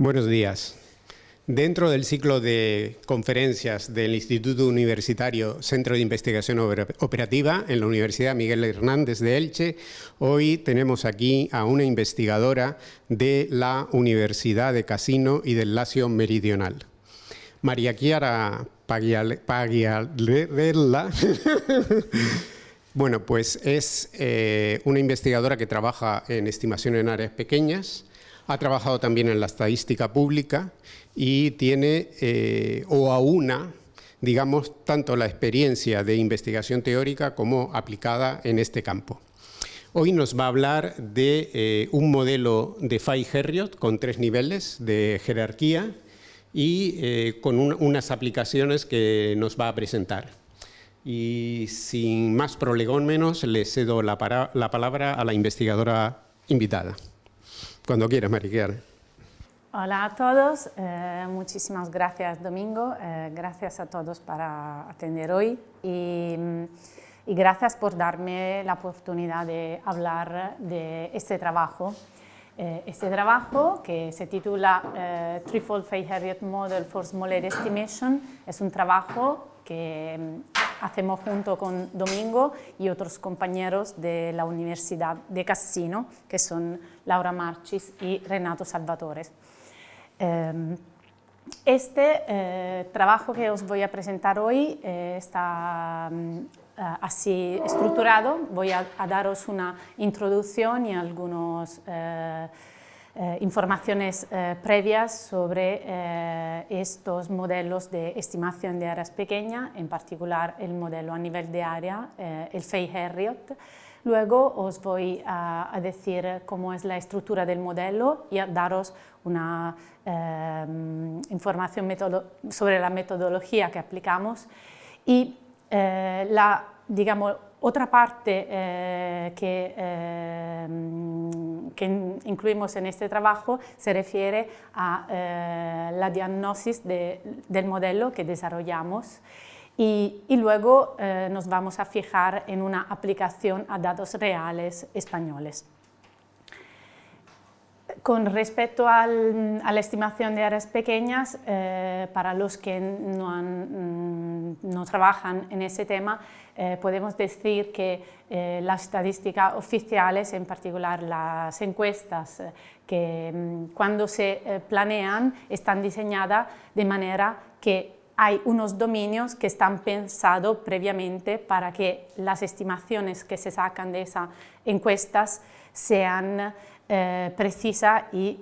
Buenos días. Dentro del ciclo de conferencias del Instituto Universitario Centro de Investigación Operativa en la Universidad Miguel Hernández de Elche, hoy tenemos aquí a una investigadora de la Universidad de Casino y del Lacio Meridional. María Chiara Pagliarella, bueno, pues es eh, una investigadora que trabaja en estimación en áreas pequeñas, ha trabajado también en la estadística pública y tiene eh, o aúna, digamos, tanto la experiencia de investigación teórica como aplicada en este campo. Hoy nos va a hablar de eh, un modelo de Fay-Herriot con tres niveles de jerarquía y eh, con unas aplicaciones que nos va a presentar. Y sin más prolegón menos, le cedo la, la palabra a la investigadora invitada. Cuando quieras, Mariquiar. Hola a todos, eh, muchísimas gracias Domingo, eh, gracias a todos para atender hoy y, gracias por darme la oportunidad de hablar de este trabajo. Eh, este trabajo que se titula Threefold Fay-Harriot Model for Smaller Estimation es un trabajo que hacemos junto con Domingo y otros compañeros de la Universidad de Cassino, que son Laura Marchis y Renato Salvatore. Em, este eh, trabajo que os voy a presentar hoy eh, está mm, así estructurado. Voy a, daros una introducción y algunos eh, informaciones eh, previas sobre eh, estos modelos de estimación de áreas pequeñas, en particular el modelo a nivel de área, el Fay-Harriot. Luego os voy a, decir cómo es la estructura del modelo y daros una información sobre la metodología que aplicamos y la, digamos, otra parte que, que, incluimos en este trabajo se refiere a eh, la diagnosis del modelo que desarrollamos y, y luego nos vamos a fijar en una aplicación a datos reales españoles. Con respecto a la estimación de áreas pequeñas, para los que mm, no, trabajan en ese tema, eh, podemos decir que eh, las estadísticas oficiales, en particular las encuestas eh, que mm, cuando se planean están diseñadas de manera que hay unos dominios que están pensados previamente para que las estimaciones que se sacan de esas encuestas sean precisas y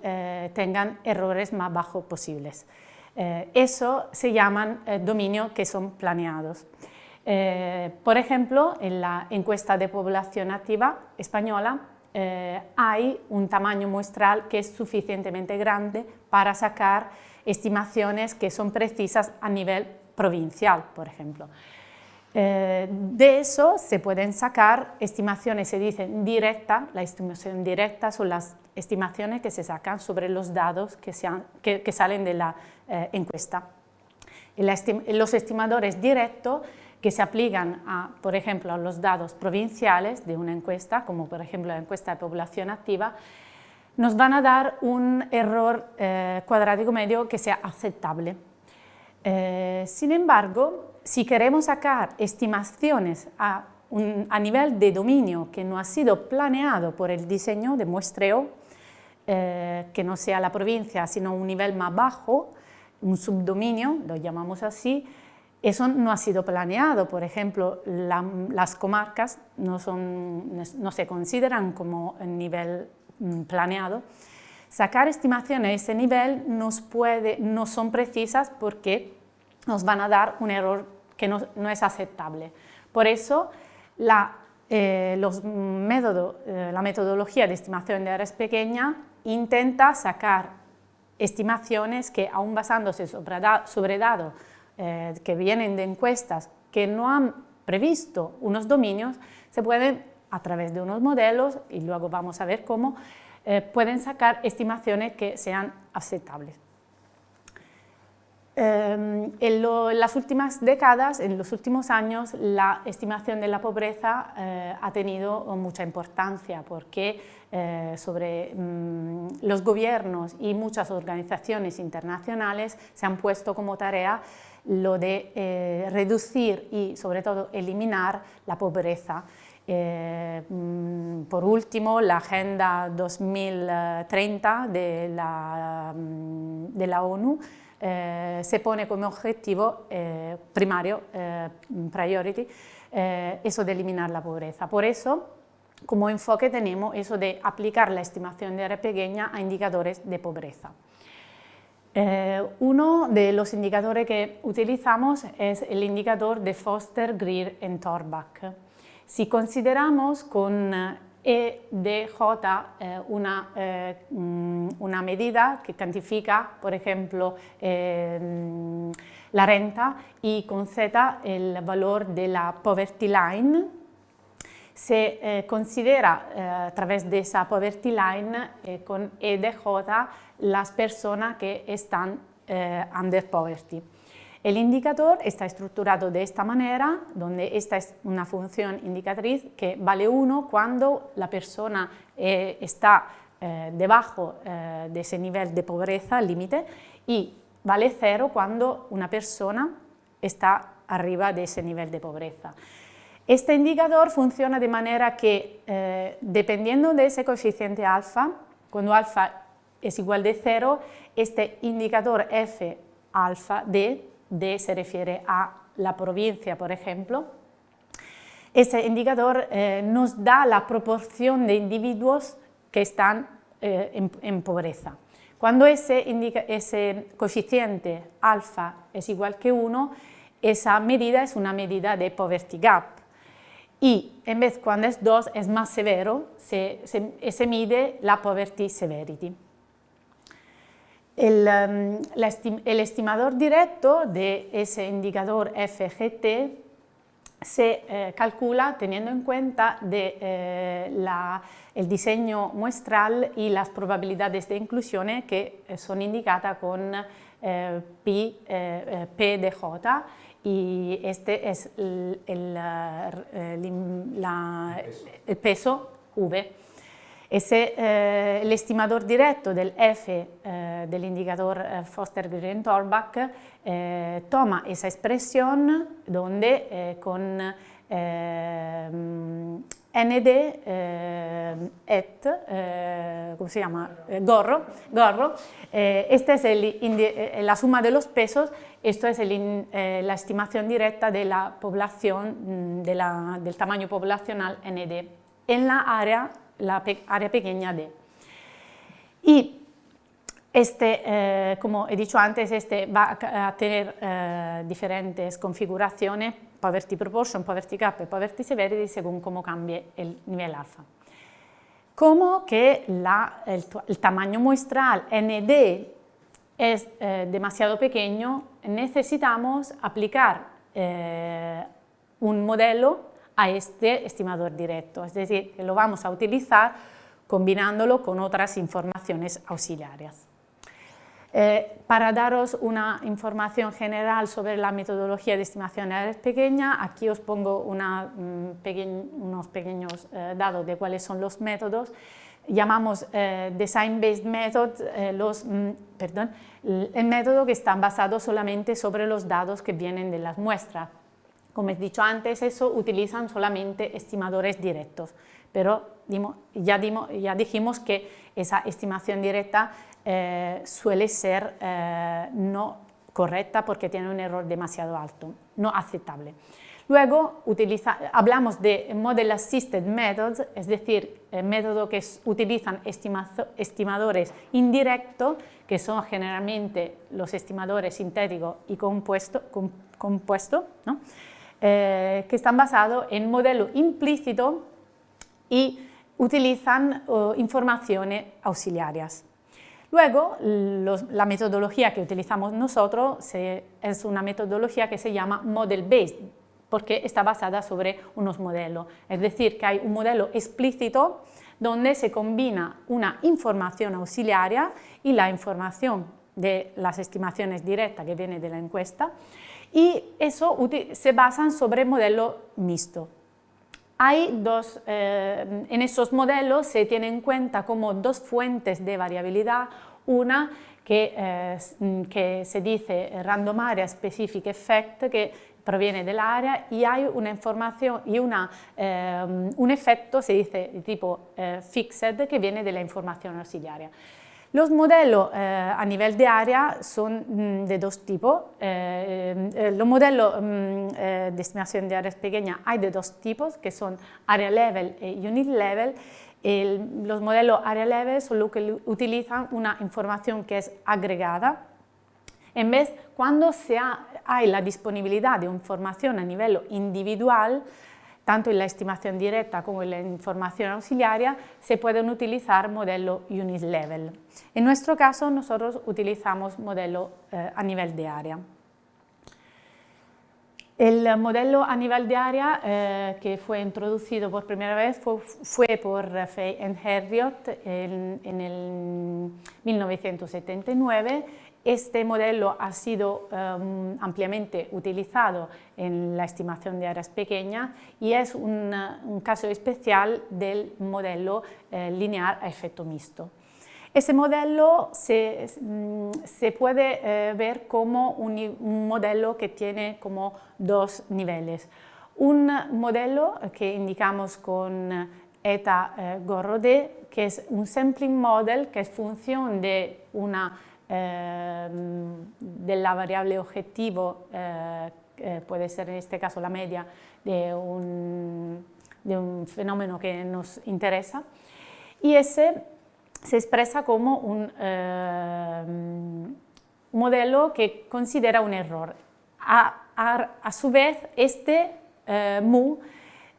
tengan errores más bajos posibles. eso se llaman dominios que son planeados. Eh, por ejemplo, en la encuesta de población activa española eh, hay un tamaño muestral que es suficientemente grande para sacar estimaciones que son precisas a nivel provincial, por ejemplo. Eh, de eso se pueden sacar estimaciones, se dice directa, la estimación directa son las estimaciones que se sacan sobre los datos que, que salen de la encuesta. los estimadores directos que se aplican, a, por ejemplo, a los datos provinciales de una encuesta, como por ejemplo la encuesta de población activa, nos van a dar un error eh, cuadrático medio que sea aceptable. Eh, sin embargo, si queremos sacar estimaciones a, a, nivel de dominio que no ha sido planeado por el diseño de muestreo, eh, que no sea la provincia, sino un nivel más bajo, un subdominio, lo llamamos así, eso no ha sido planeado, por ejemplo, las comarcas no, son, no, se consideran como nivel mm, planeado. Sacar estimaciones a ese nivel nos puede, no son precisas porque nos van a dar un error que no, es aceptable. Por eso, la, eh, los método, eh, la metodología de estimación de áreas pequeñas intenta sacar estimaciones que, aún basándose sobre, sobre datos eh, que vienen de encuestas que no han previsto unos dominios, se pueden, a través de unos modelos, y luego vamos a ver cómo, pueden sacar estimaciones que sean aceptables. Em, en, las últimas décadas, en los últimos años, la estimación de la pobreza eh, ha tenido mucha importancia porque eh, sobre mm, los gobiernos y muchas organizaciones internacionales se han puesto como tarea lo de eh, reducir y sobre todo eliminar la pobreza. Mm, por último, la Agenda 2030 de la, mm, de la ONU eh, se pone como objetivo eh, primario, eh, priority, eso de eliminar la pobreza. Por eso, como enfoque tenemos eso de aplicar la estimación de área pequeña a indicadores de pobreza. uno de los indicadores que utilizamos es el indicador de Foster, Greer y Torbach. Si consideramos con e de J eh, una, eh, una, medida que cuantifica, por ejemplo, eh, la renta y con Z el valor de la poverty line. Se considera a través de esa poverty line con E de J las personas que están under poverty. El indicador está estructurado de esta manera, donde esta es una función indicatriz que vale 1 cuando la persona eh, está eh, debajo eh, de ese nivel de pobreza, límite, y vale 0 cuando una persona está arriba de ese nivel de pobreza. Este indicador funciona de manera que, dependiendo de ese coeficiente alfa, cuando alfa es igual de 0, este indicador f alfa d D se refiere a la provincia, por ejemplo. Ese indicador eh, nos da la proporción de individuos que están eh, en, pobreza. Cuando ese, ese coeficiente alfa es igual que 1, esa medida es una medida de poverty gap. Y en vez cuando es 2 es más severo, se, se mide la poverty severity. Um, el, estimador directo de ese indicador FGT se eh, calcula teniendo en cuenta de, eh, el diseño muestral y las probabilidades de inclusión que eh, son indicadas con P, P de J y este es el, el peso V. Ese, eh, el estimador directo del F eh, del indicador eh, Foster-Green-Torbach eh, toma esa expresión donde eh, con eh, ND et, ¿cómo se llama? gorro, gorro. esta es el, la suma de los pesos, esto es el, la estimación directa de la población, mm, de la, del tamaño poblacional ND en la área la área pequeña D. Y este, eh, como he dicho antes, este va a tener eh, diferentes configuraciones, poverty proportion, poverty gap y poverty severity, según cómo cambie el nivel alfa. Como que la, el, tamaño muestral ND es eh, demasiado pequeño, necesitamos aplicar un modelo a este estimador directo, es decir, que lo vamos a utilizar combinándolo con otras informaciones auxiliares. Eh, para daros una información general sobre la metodología de estimación de áreas pequeñas, aquí os pongo mm, unos pequeños eh, datos de cuáles son los métodos. Llamamos eh, Design-Based Method los, mm, perdón, el método que está basado solamente sobre los datos que vienen de las muestras. Como he dicho antes, eso utilizan solamente estimadores directos, pero ya, dijimos que esa estimación directa eh, suele ser eh, no correcta porque tiene un error demasiado alto, no aceptable. Luego hablamos de Model Assisted Methods, es decir, el método que utilizan estimadores indirectos, que son generalmente los estimadores sintéticos y compuestos, compuesto, ¿no? Eh, que están basados en modelo implícito y utilizan informaciones auxiliares. Luego, la metodología que utilizamos nosotros es una metodología que se llama model-based, porque está basada sobre unos modelos. Es decir, que hay un modelo explícito donde se combina una información auxiliaria y la información de las estimaciones directas que viene de la encuesta y eso se basan sobre modelo mixto. Hay dos, eh, en esos modelos se tienen en cuenta como dos fuentes de variabilidad, una que, eh, que se dice Random Area Specific Effect, que proviene del área y hay una información y una, eh, un efecto, se dice de tipo fixed, que viene de la información auxiliaria. Los modelos eh, a nivel de área son mm, de dos tipos. Eh, eh, los modelos mm, de estimación de áreas pequeñas hay de dos tipos, que son area level y unit level. los modelos area level son los que utilizan una información que es agregada. En vez, cuando se hay la disponibilidad de información a nivel individual, tanto en la estimación directa como en la información auxiliaria, se pueden utilizar modelo unit level. En nuestro caso, nosotros utilizamos modelo eh, a nivel de área. El modelo a nivel de área eh, que fue introducido por primera vez fue, por Fay y Herriot en, en el 1979 este modelo ha sido em, ampliamente utilizado en la estimación de áreas pequeñas y es un, caso especial del modelo eh, lineal a efecto mixto. Ese modelo se, mm, puede eh, ver como un, modelo que tiene como dos niveles. Un modelo que indicamos con eta eh, que es un sampling model que es función de una Ehm, de la variable objetivo, eh, puede ser en este caso la media de un, de un, fenómeno que nos interesa, y ese se expresa como un modelo que considera un error. A, a, su vez, este eh, mu,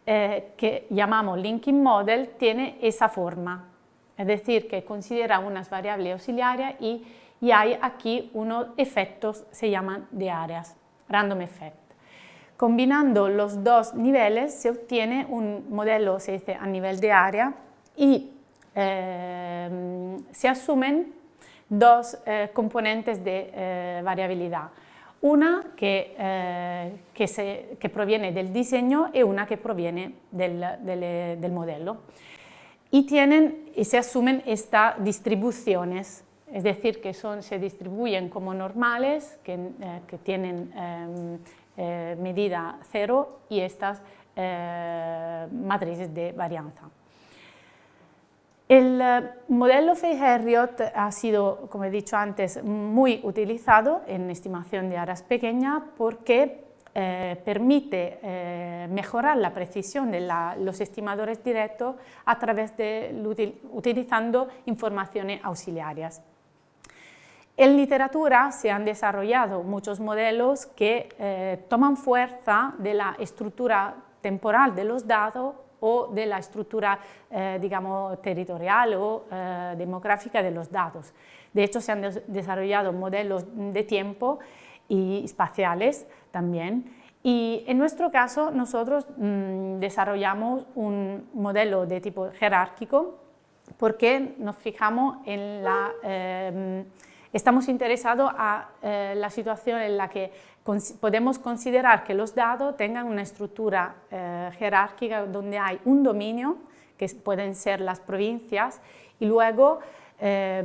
eh, que llamamos linking model, tiene esa forma, es decir, que considera unas variables auxiliares y y hay aquí unos efectos, se llaman de áreas, random effect. Combinando los dos niveles se obtiene un modelo, se dice, a nivel de área y eh, se asumen dos eh, componentes de eh, variabilidad. Una que, que, proviene del diseño y una que proviene del, del, del modelo. Y, tienen, y se asumen estas distribuciones es decir, que son, se distribuyen como normales, que, eh, tienen em, eh, medida cero y estas eh, matrices de varianza. El modelo Fay-Herriot ha sido, como he dicho antes, muy utilizado en estimación de áreas pequeñas porque permite mejorar la precisión de los estimadores directos a través de utilizando informaciones auxiliares. En literatura se han desarrollado muchos modelos que eh, toman fuerza de la estructura temporal de los datos o de la estructura, eh, digamos, territorial o eh, demográfica de los datos. De hecho, se han desarrollado modelos de tiempo y espaciales también. Y en nuestro caso, nosotros mm, desarrollamos un modelo de tipo jerárquico porque nos fijamos en la Estamos interesados a eh, la situación en la que podemos considerar que los datos tengan una estructura eh, jerárquica donde hay un dominio, que pueden ser las provincias, y luego eh,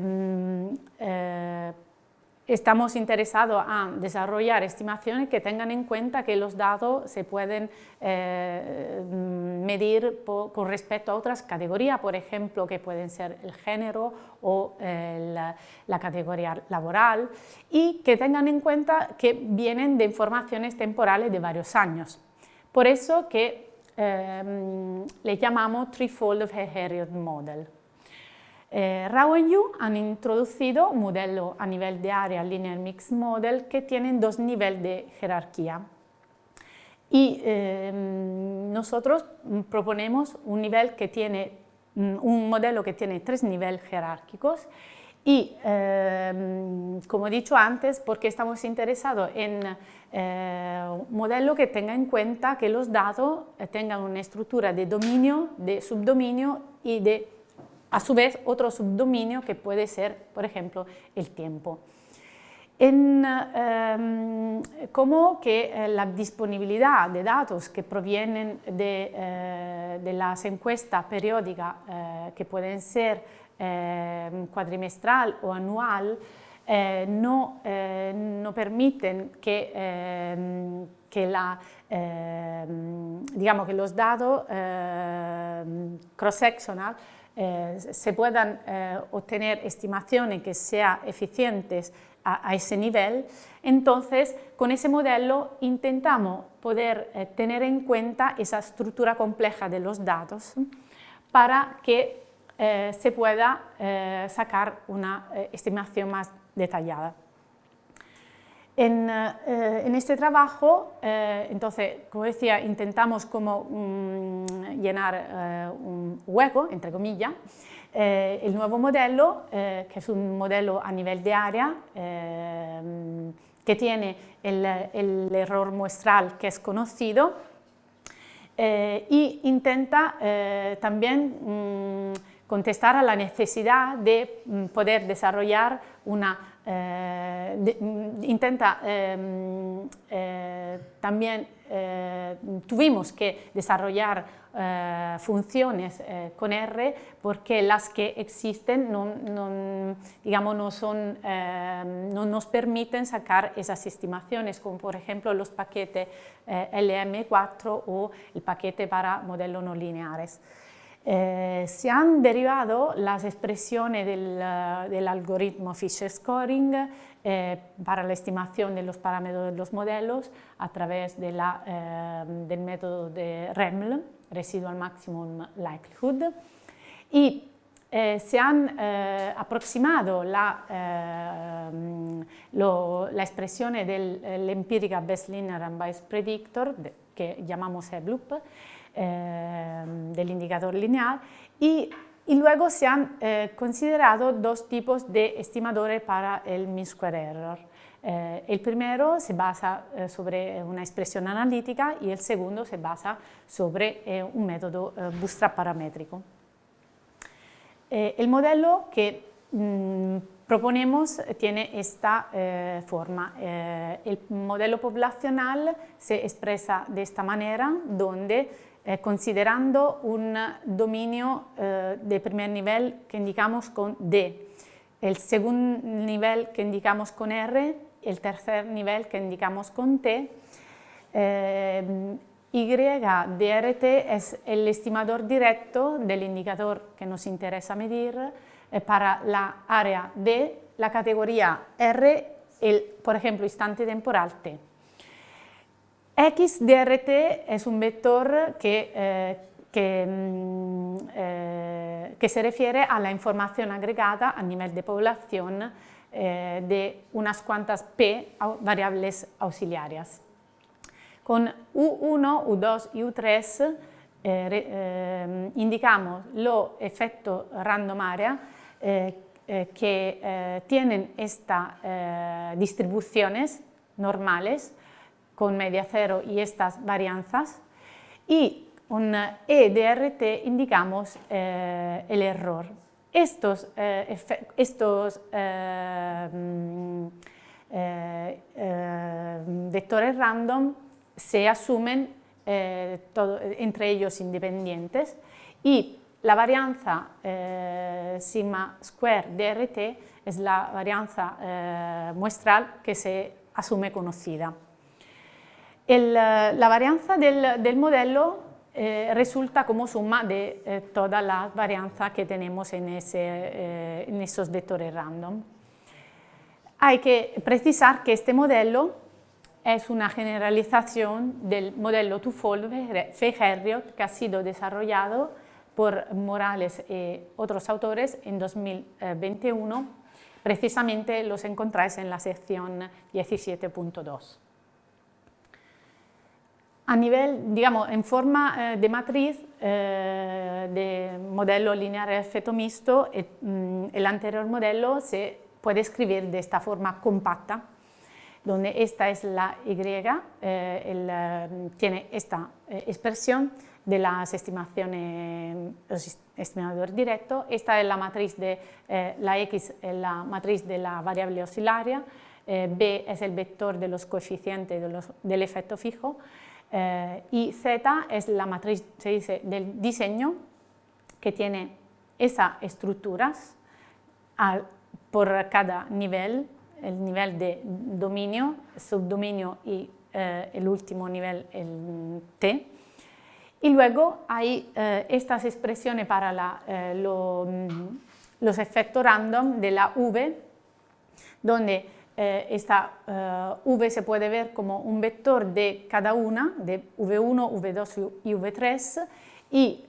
estamos interesados a desarrollar estimaciones que tengan en cuenta que los datos se pueden eh, medir con respecto a otras categorías, por ejemplo, que pueden ser el género o la, categoría laboral, y que tengan en cuenta que vienen de informaciones temporales de varios años. Por eso que eh, le llamamos Threefold of Herriot Model. Eh, Yu han introducido un modelo a nivel de área Linear Mixed Model que tienen dos niveles de jerarquía. Y eh, nosotros proponemos un nivel que tiene, mm, un modelo que tiene tres niveles jerárquicos y, eh, como he dicho antes, porque estamos interesados en un modelo que tenga en cuenta que los datos tengan una estructura de dominio, de subdominio y de a su vez otro subdominio que puede ser, por ejemplo, el tiempo. en em, cómo que eh, la disponibilidad de datos que provienen de, eh, las encuestas periódicas eh, que pueden ser cuadrimestral o anual no, no, permiten que, que, la, digamos que los datos cross-sectional se puedan obtener estimaciones que sean eficientes a, ese nivel, entonces con ese modelo intentamos poder eh, tener en cuenta esa estructura compleja de los datos para que eh, se pueda eh, sacar una estimación más detallada. En, este trabajo, entonces, como decía, intentamos como mm, llenar un hueco, entre comillas, eh, el nuevo modelo, eh, que es un modelo a nivel de área, eh, que tiene el, el, error muestral que es conocido y intenta también mm, contestar a la necesidad de mm, poder desarrollar una, mm, intenta también, tuvimos que desarrollar eh, funciones eh, con R porque las que existen no, digamos, no, son, eh, no nos permiten sacar esas estimaciones, como por ejemplo los paquetes LM4 o el paquete para modelos no lineares. Se han derivado las expresiones del, del algoritmo Fisher Scoring para la estimación de los parámetros de los modelos a través de la, del método de REML, residual maximum likelihood, y eh, se han eh, aproximado la, eh, lo, la, expresión del empírica Best Linear Unbiased Predictor, de, que llamamos EBLOOP, del indicador lineal, y, luego se han considerado dos tipos de estimadores para el mean square error. Eh, el primero se basa eh, sobre una expresión analítica y el segundo se basa sobre eh, un método bootstrap paramétrico. el modelo que mm, proponemos tiene esta forma. el modelo poblacional se expresa de esta manera, donde considerando un dominio de primer nivel que indicamos con D, el segundo nivel que indicamos con R el tercer nivel que indicamos con T. Eh, y es el estimador directo del indicador que nos interesa medir eh, para la área D, la categoría R, el, por ejemplo, instante temporal T. XDRT es un vector que, eh, mm, que, se refiere a la información agregada a nivel de población eh, de unas cuantas P variables auxiliares. Con U1, U2 y U3 eh, eh, indicamos los efectos random area que tienen estas distribuciones normales con media cero y estas varianzas y con EDRT indicamos el error estos, eh, estos eh, mm, eh, vectores random se asumen entre ellos independientes y la varianza sigma square DRT es la varianza muestral que se asume conocida. La varianza del, del modelo eh, resulta como suma de eh, todas las varianzas que tenemos en, ese, eh, en esos vectores random. Hay que precisar que este modelo es una generalización del modelo Tufold-Fey-Herriot que ha sido desarrollado por Morales y otros autores en 2021, precisamente los encontráis en la sección 17.2 a nivel, digamos, en forma eh, de matriz eh, de modelo lineal efecto mixto, mm, el anterior modelo se puede escribir de esta forma compacta, donde esta es la Y, eh, tiene esta expresión de las estimaciones, los estimadores directos, esta es la matriz de la X, la matriz de la variable oscilaria, B es el vector de los coeficientes del efecto fijo, y Z es la matriz se dice, del diseño que tiene esas estructuras por cada nivel, el nivel de dominio, subdominio y el último nivel, el T, y luego hay eh, estas expresiones para eh, los efectos random de la V, donde eh, esta V se puede ver como un vector de cada una, de V1, V2 y V3, y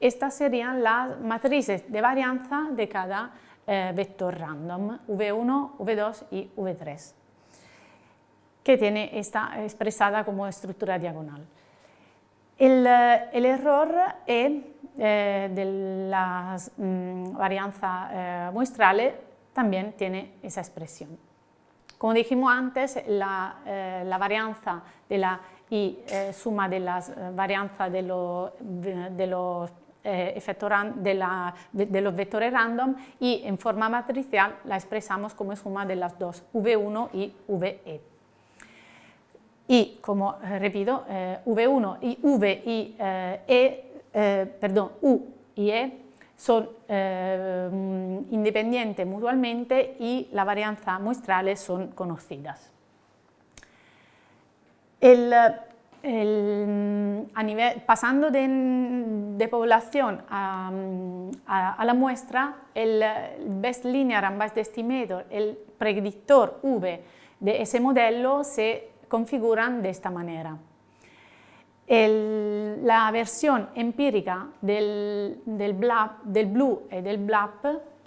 estas serían las matrices de varianza de cada vector random, V1, V2 y V3, que tiene esta expresada como estructura diagonal. El, error E eh, de la mm, varianza eh, muestrales también tiene esa expresión. Como dijimos antes, la, eh, varianza de la y suma de las varianzas de, de los de, los vectores random y en forma matricial la expresamos como suma de las dos, V1 y VE y, como eh, repito, eh, V1 y V eh, E, perdón, U y E son independientes mutuamente y la varianza muestrales son conocidas. El, pasando de, población a, a, la muestra, el Best Linear and Best Estimator, el predictor V de ese modelo se configuran de esta manera. La versión empírica del, del, del, blue y del BLAP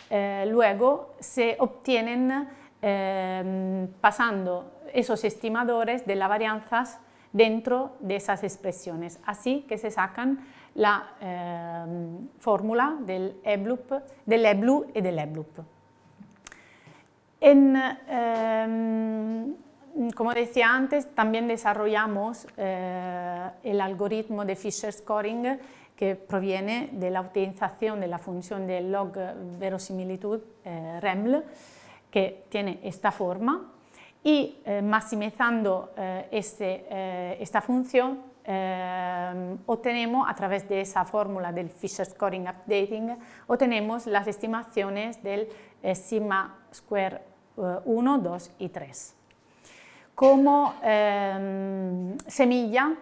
eh, luego se obtienen eh, pasando esos estimadores de las varianzas dentro de esas expresiones, así que se sacan la eh, fórmula del EBLUP, del EBLU y del EBLUP. En, Mm, como decía antes, también desarrollamos eh, el algoritmo de Fisher Scoring que proviene de la utilización de la función de log verosimilitud eh, REML, que tiene esta forma, y eh, maximizando este, esta función obtenemos a través de esa fórmula del Fisher Scoring Updating, obtenemos las estimaciones del sigma square 1, 2 y 3 como em, semilla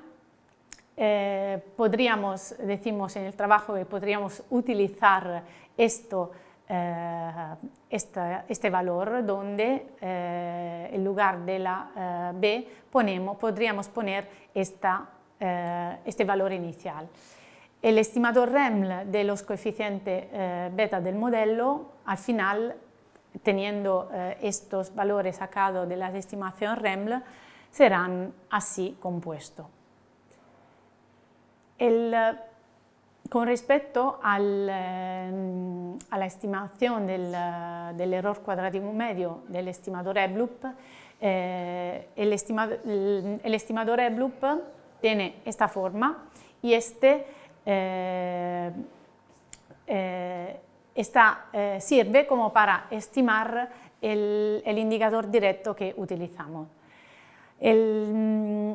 eh, podríamos, decimos en el trabajo que podríamos utilizar esto, eh, este valor donde eh, en lugar de la B ponemos, podríamos poner esta, este valor inicial. El estimador REML de los coeficientes beta del modelo al final teniendo eh, estos valores sacados de la estimación REML, serán así compuestos. Eh, con respecto al, eh, a la estimación del, del, error cuadrático medio del estimador EBLUP, el, estimador, EBLUP tiene esta forma y este esta, eh, sirve como para estimar el, indicador directo que utilizamos. Mm,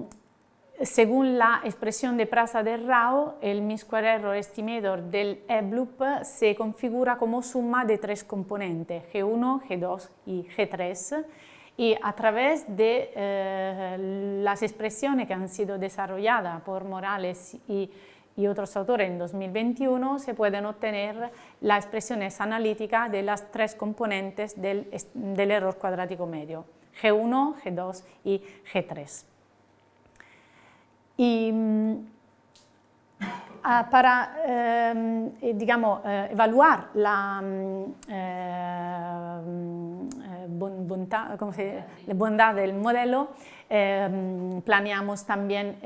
según la expresión de Prasa de Rao, el mean square error estimator del EBLUP se configura como suma de tres componentes, G1, G2 y G3, y a través de eh, las expresiones que han sido desarrolladas por Morales y y otros autores en 2021 se pueden obtener las expresiones analíticas de las tres componentes del, error cuadrático medio, G1, G2 y G3. Y mm, ah, para eh, digamos, eh, evaluar la, mm, eh, la bondad del modelo, planeamos también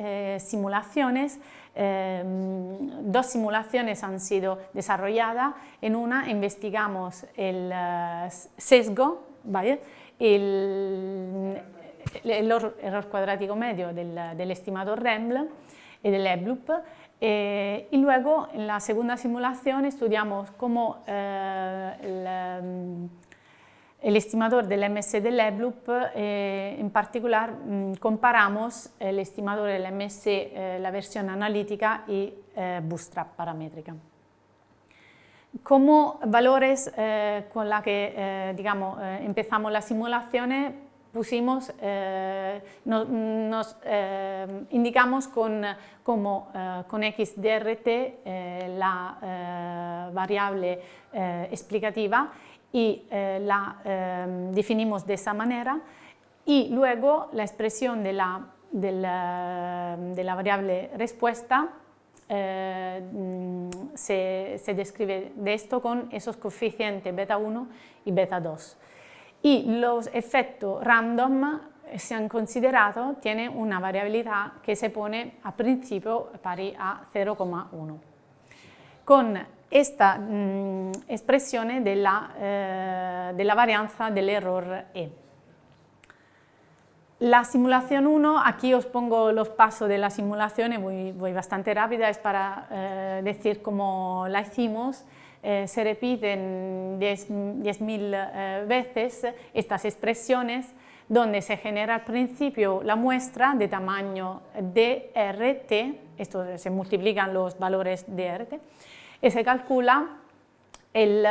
simulaciones. Em, dos simulaciones han sido desarrolladas. En una investigamos el eh, sesgo, el, error, cuadrático medio del, estimador REML y del EBLUP eh, y luego en la segunda simulación estudiamos cómo eh, el estimador del MS del EBLUP, eh, en particular mm, comparamos el estimador del MS, eh, la versión analítica y eh, Bootstrap paramétrica. Como valores con la que digamos, empezamos las simulaciones, pusimos, nos indicamos con, como con XDRT la variable explicativa y eh, la em, definimos de esa manera y luego la expresión de la, de la, variable respuesta eh, mm, se, se, describe de esto con esos coeficientes beta 1 y beta 2. Y los efectos random se han considerado, tiene una variabilidad que se pone a principio pari a 0,1. Con esta mh, espressione della, eh, della varianza del error E. La simulación 1, aquí os pongo los pasos de la simulación, voy, voy bastante rápida, es para eh, decir cómo la hicimos. Eh, se repiten 10.000 10 eh, veces estas expresiones donde se genera al principio la muestra de tamaño DRT, esto se multiplican los valores DRT, y se calcula el,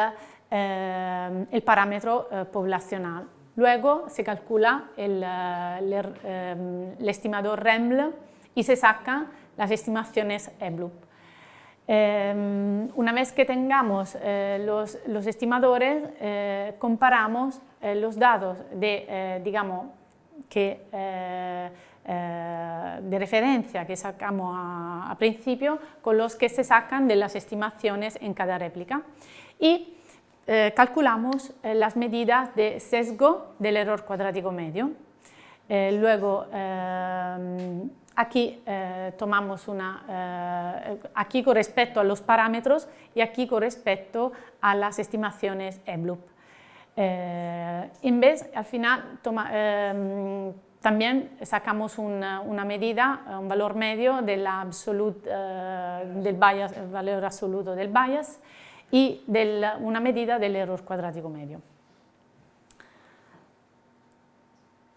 eh, el parámetro eh, poblacional. Luego se calcula el, eh, el, estimador REML y se sacan las estimaciones EBLUP. una vez que tengamos los, los, estimadores, comparamos los datos de, digamos, que eh, de referencia que sacamos a, principio con los que se sacan de las estimaciones en cada réplica y eh, calculamos eh, las medidas de sesgo del error cuadrático medio. luego aquí tomamos una, aquí con respecto a los parámetros y aquí con respecto a las estimaciones EBLUP. en vez, al final, también sacamos una, medida, un valor medio del, eh, del bias, el valor absoluto del bias y una medida del error cuadrático medio.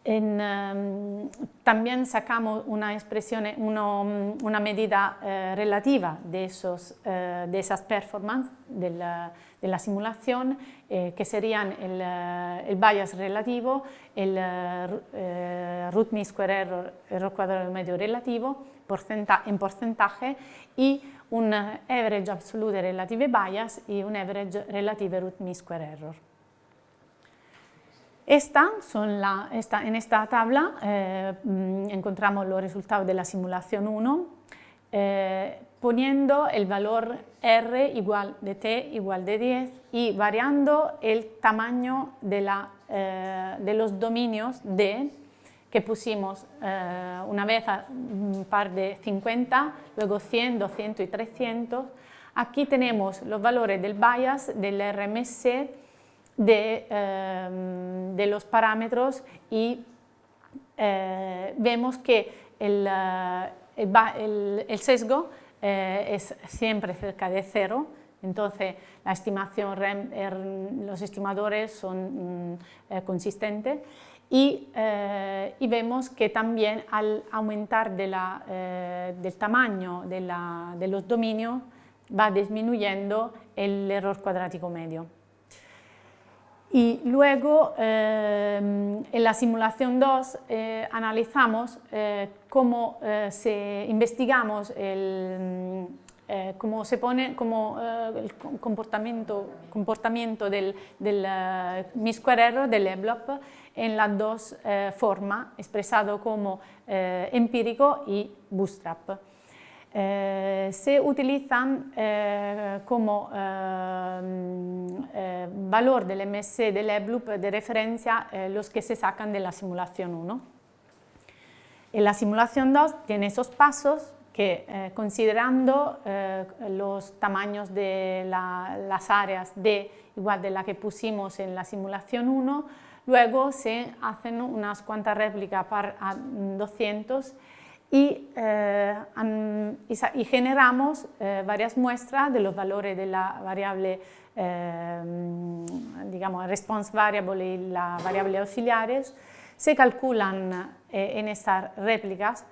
Em, también sacamos una expresión, una medida eh, relativa de, eh, de esas performances de la, simulación, eh, que serían el, bias relativo, el root mean square error, error cuadrado medio relativo en porcentaje y un average absolute relative bias y un average relative root mean square error. Esta son la, esta, en esta tabla eh, mm, encontramos los resultados de la simulación 1 eh, poniendo el valor R igual de T igual de 10 y variando el tamaño de, la, eh, de los dominios D que pusimos una vez a un par de 50, luego 100, 200 y 300. Aquí tenemos los valores del bias, del RMC Em, de, los parámetros y eh, vemos que el, eh, sesgo eh, es siempre cerca de cero, entonces la estimación er, los estimadores son mm, consistentes y, vemos que también al aumentar de del tamaño de, de los dominios va disminuyendo el error cuadrático medio. Y luego, eh, en la simulación 2, eh, analizamos eh, cómo se investigamos el, cómo se pone como el comportamiento, comportamiento del, del square error del EBLOP en las dos formas, expresado como empírico y bootstrap. Eh, se utilizan eh, como eh, valor del MS del EBLUP de referencia los que se sacan de la simulación 1. En la simulación 2 tiene esos pasos que considerando los tamaños de las áreas de igual de la que pusimos en la simulación 1, luego se hacen unas cuantas réplicas para 200 y, y, generamos varias muestras de los valores de la variable digamos, response variable y la variable auxiliares, se calculan en estas réplicas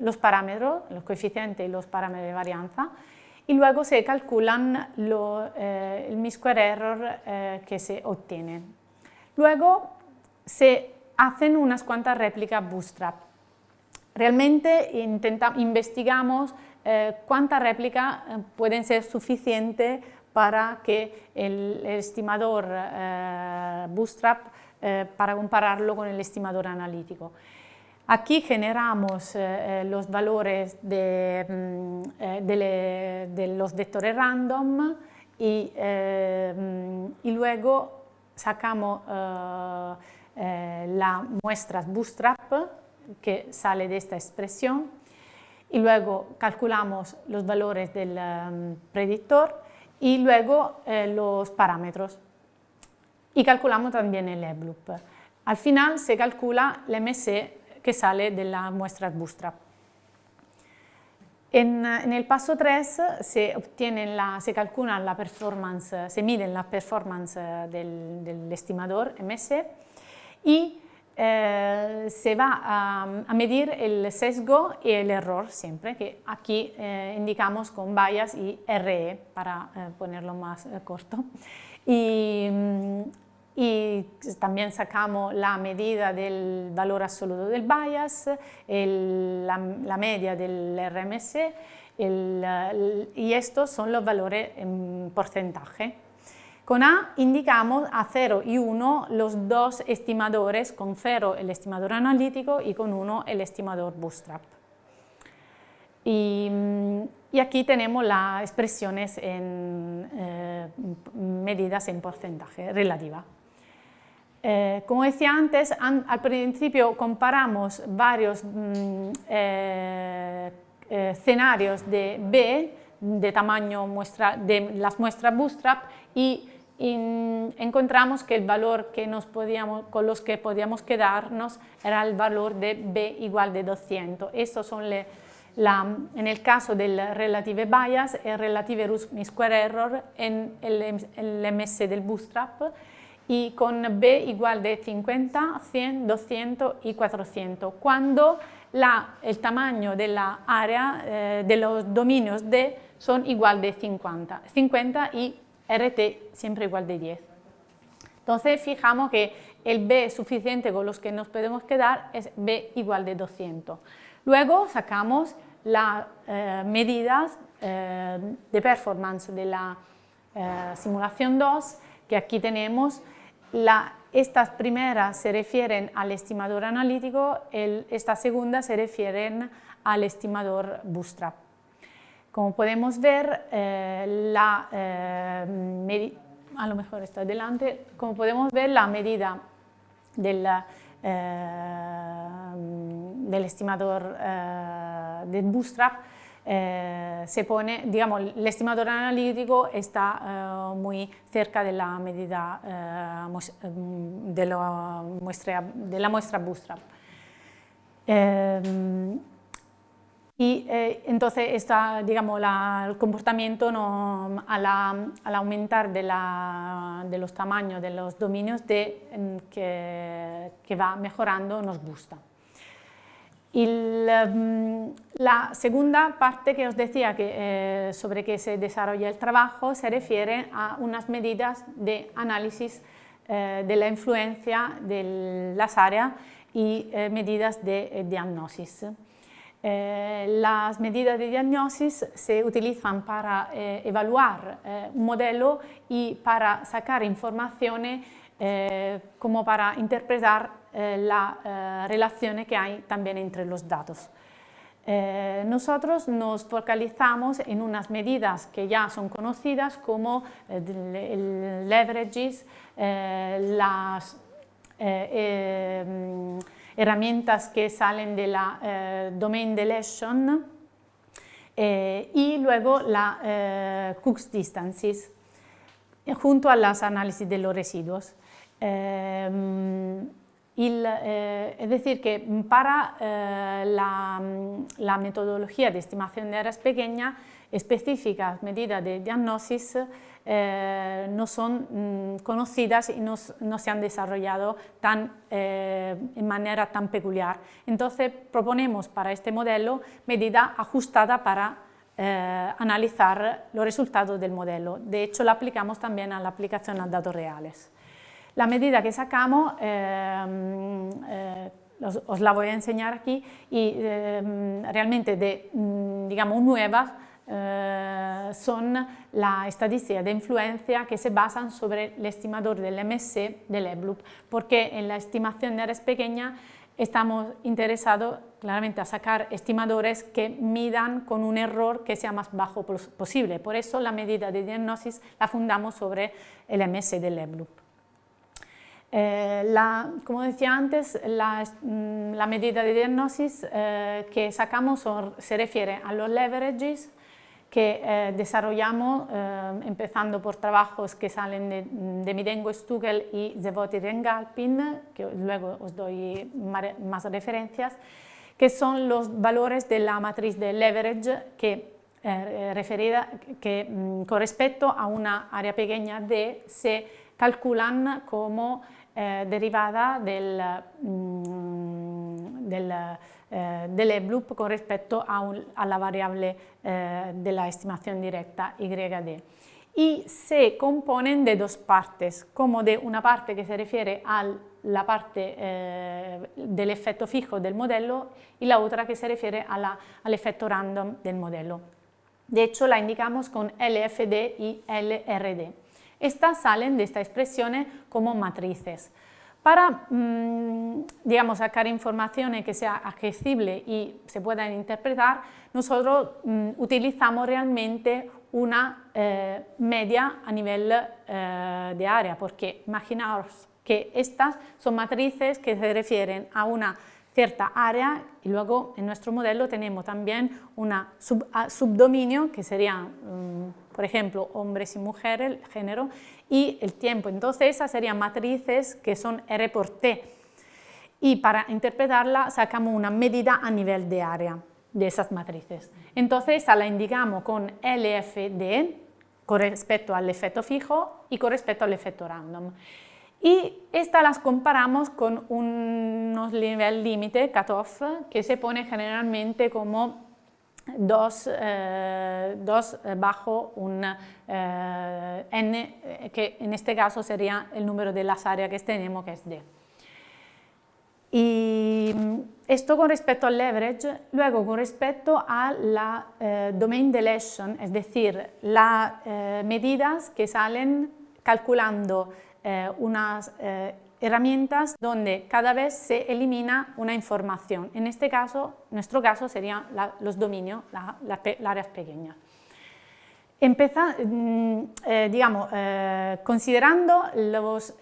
los parámetros, los coeficientes y los parámetros de varianza, y luego se calculan eh, el mi-square error eh, que se obtiene. Luego se hacen unas cuantas réplicas bootstrap. Realmente investigamos eh, cuántas réplicas pueden ser suficientes para que el, estimador bootstrap, para compararlo con el estimador analítico. Aquí generamos eh, eh, los valores de, mm, eh, de, los vectores random y, mm, y luego sacamos la muestra bootstrap que sale de esta expresión y luego calculamos los valores del mm, predictor y luego los parámetros y calculamos también el loop. Al final se calcula el MC que sale de la muestra bootstrap. En, el paso 3 se, obtiene la, se calcula la performance, se mide la performance del, del estimador MS y eh, se va a, a, medir el sesgo y el error siempre, que aquí eh, indicamos con bias y RE para eh, ponerlo más eh, corto. Y, y también sacamos la medida del valor absoluto del bias, la, media del RMS y estos son los valores en porcentaje. Con A indicamos a 0 y 1 los dos estimadores, con 0 el estimador analítico y con 1 el estimador bootstrap. Y, y aquí tenemos las expresiones en eh, medidas en porcentaje relativa. Eh, como decía antes, al principio comparamos varios mm, eh, escenarios de B, de tamaño muestra, de las muestras bootstrap y encontramos que el valor que nos podíamos, con los que podíamos quedarnos era el valor de B igual de 200. Estos son la, en el caso del relative bias, el relative mean square error en el, el MS del bootstrap y con B igual de 50, 100, 200 y 400, cuando la, el tamaño de la área eh, de los dominios D son igual de 50, 50 y RT siempre igual de 10. Entonces fijamos que el B suficiente con los que nos podemos quedar es B igual de 200. Luego sacamos las eh, medidas eh, de performance de la simulación 2, que aquí tenemos estas primeras se refieren al estimador analítico, esta segunda se refieren al estimador bootstrap. Como podemos ver, eh, la, eh, a lo mejor está delante, como podemos ver la medida del, eh, del estimador del bootstrap se pone, digamos, el estimador analítico está muy cerca de la medida de la muestra bootstrap. Y entonces está, digamos, el comportamiento no, al, aumentar de, la, de, los tamaños de los dominios de, que, que va mejorando nos gusta. Mm, la, segunda parte que os decía que, eh, sobre que se desarrolla el trabajo se refiere a unas medidas de análisis eh, de la influencia de las áreas y eh, medidas de diagnosis. Las medidas de diagnosis se utilizan para evaluar un modelo y para sacar informaciones como para interpretar eh, la eh, relación que hay también entre los datos. Eh, nosotros nos focalizamos en unas medidas que ya son conocidas como el leverages, las herramientas que salen de la domain deletion y luego la Cook's distances junto a las análisis de los residuos. Eh, es decir, que para eh, la, la, metodología de estimación de áreas pequeñas, específicas medidas de diagnosis eh, no son mm, conocidas y no, se han desarrollado tan, en manera tan peculiar. Entonces proponemos para este modelo medida ajustada para analizar los resultados del modelo. De hecho, la aplicamos también a la aplicación a datos reales. La medida que sacamos, eh, eh, os, la voy a enseñar aquí, y eh, realmente de, mm, digamos, nuevas son la estadística de influencia que se basan sobre el estimador del MSC del EBLUP, porque en la estimación de áreas pequeñas estamos interesados claramente a sacar estimadores que midan con un error que sea más bajo posible. Por eso la medida de diagnosis la fundamos sobre el MS del EBLUP. Eh, la, como decía antes, la, mm, la medida de diagnosis eh, que sacamos se refiere a los leverages que eh, desarrollamos empezando por trabajos que salen de, de Midengo Stugel y Zevoti Rengalpin, que luego os doy más referencias, que son los valores de la matriz de leverage que, referida, que mm, con respecto a una área pequeña D se calculan como eh, derivada del, mm, del, eh, del con respecto a, la variable eh, de la estimación directa YD y se componen de dos partes, como de una parte que se refiere a la parte eh, del efecto fijo del modelo y la otra que se refiere a la, al efecto random del modelo. De hecho, la indicamos con LFD y LRD. Estas salen de esta expresión como matrices. Para, mm, digamos, sacar informaciones que sea accesible y se puedan interpretar, nosotros mm, utilizamos realmente una eh, media a nivel eh, de área, porque imaginaos que estas son matrices que se refieren a una cierta área y luego en nuestro modelo tenemos también un subdominio que serían, mm, por ejemplo, hombres y mujeres, género, y el tiempo. Entonces esas serían matrices que son R por T y para interpretarla sacamos una medida a nivel de área de esas matrices. Entonces esa la indicamos con LFD con respecto al efecto fijo y con respecto al efecto random. Y estas las comparamos con unos nivel límite, cutoff, que se pone generalmente como 2, eh, bajo un eh, n, que en este caso sería el número de las áreas que tenemos, que es d. Y esto con respecto al leverage, luego con respecto a la eh, domain deletion, es decir, las medidas que salen calculando eh, unas eh, herramientas donde cada vez se elimina una información. En este caso, nuestro caso serían los dominios, las áreas pequeñas. Empeza, mm, eh, digamos, considerando los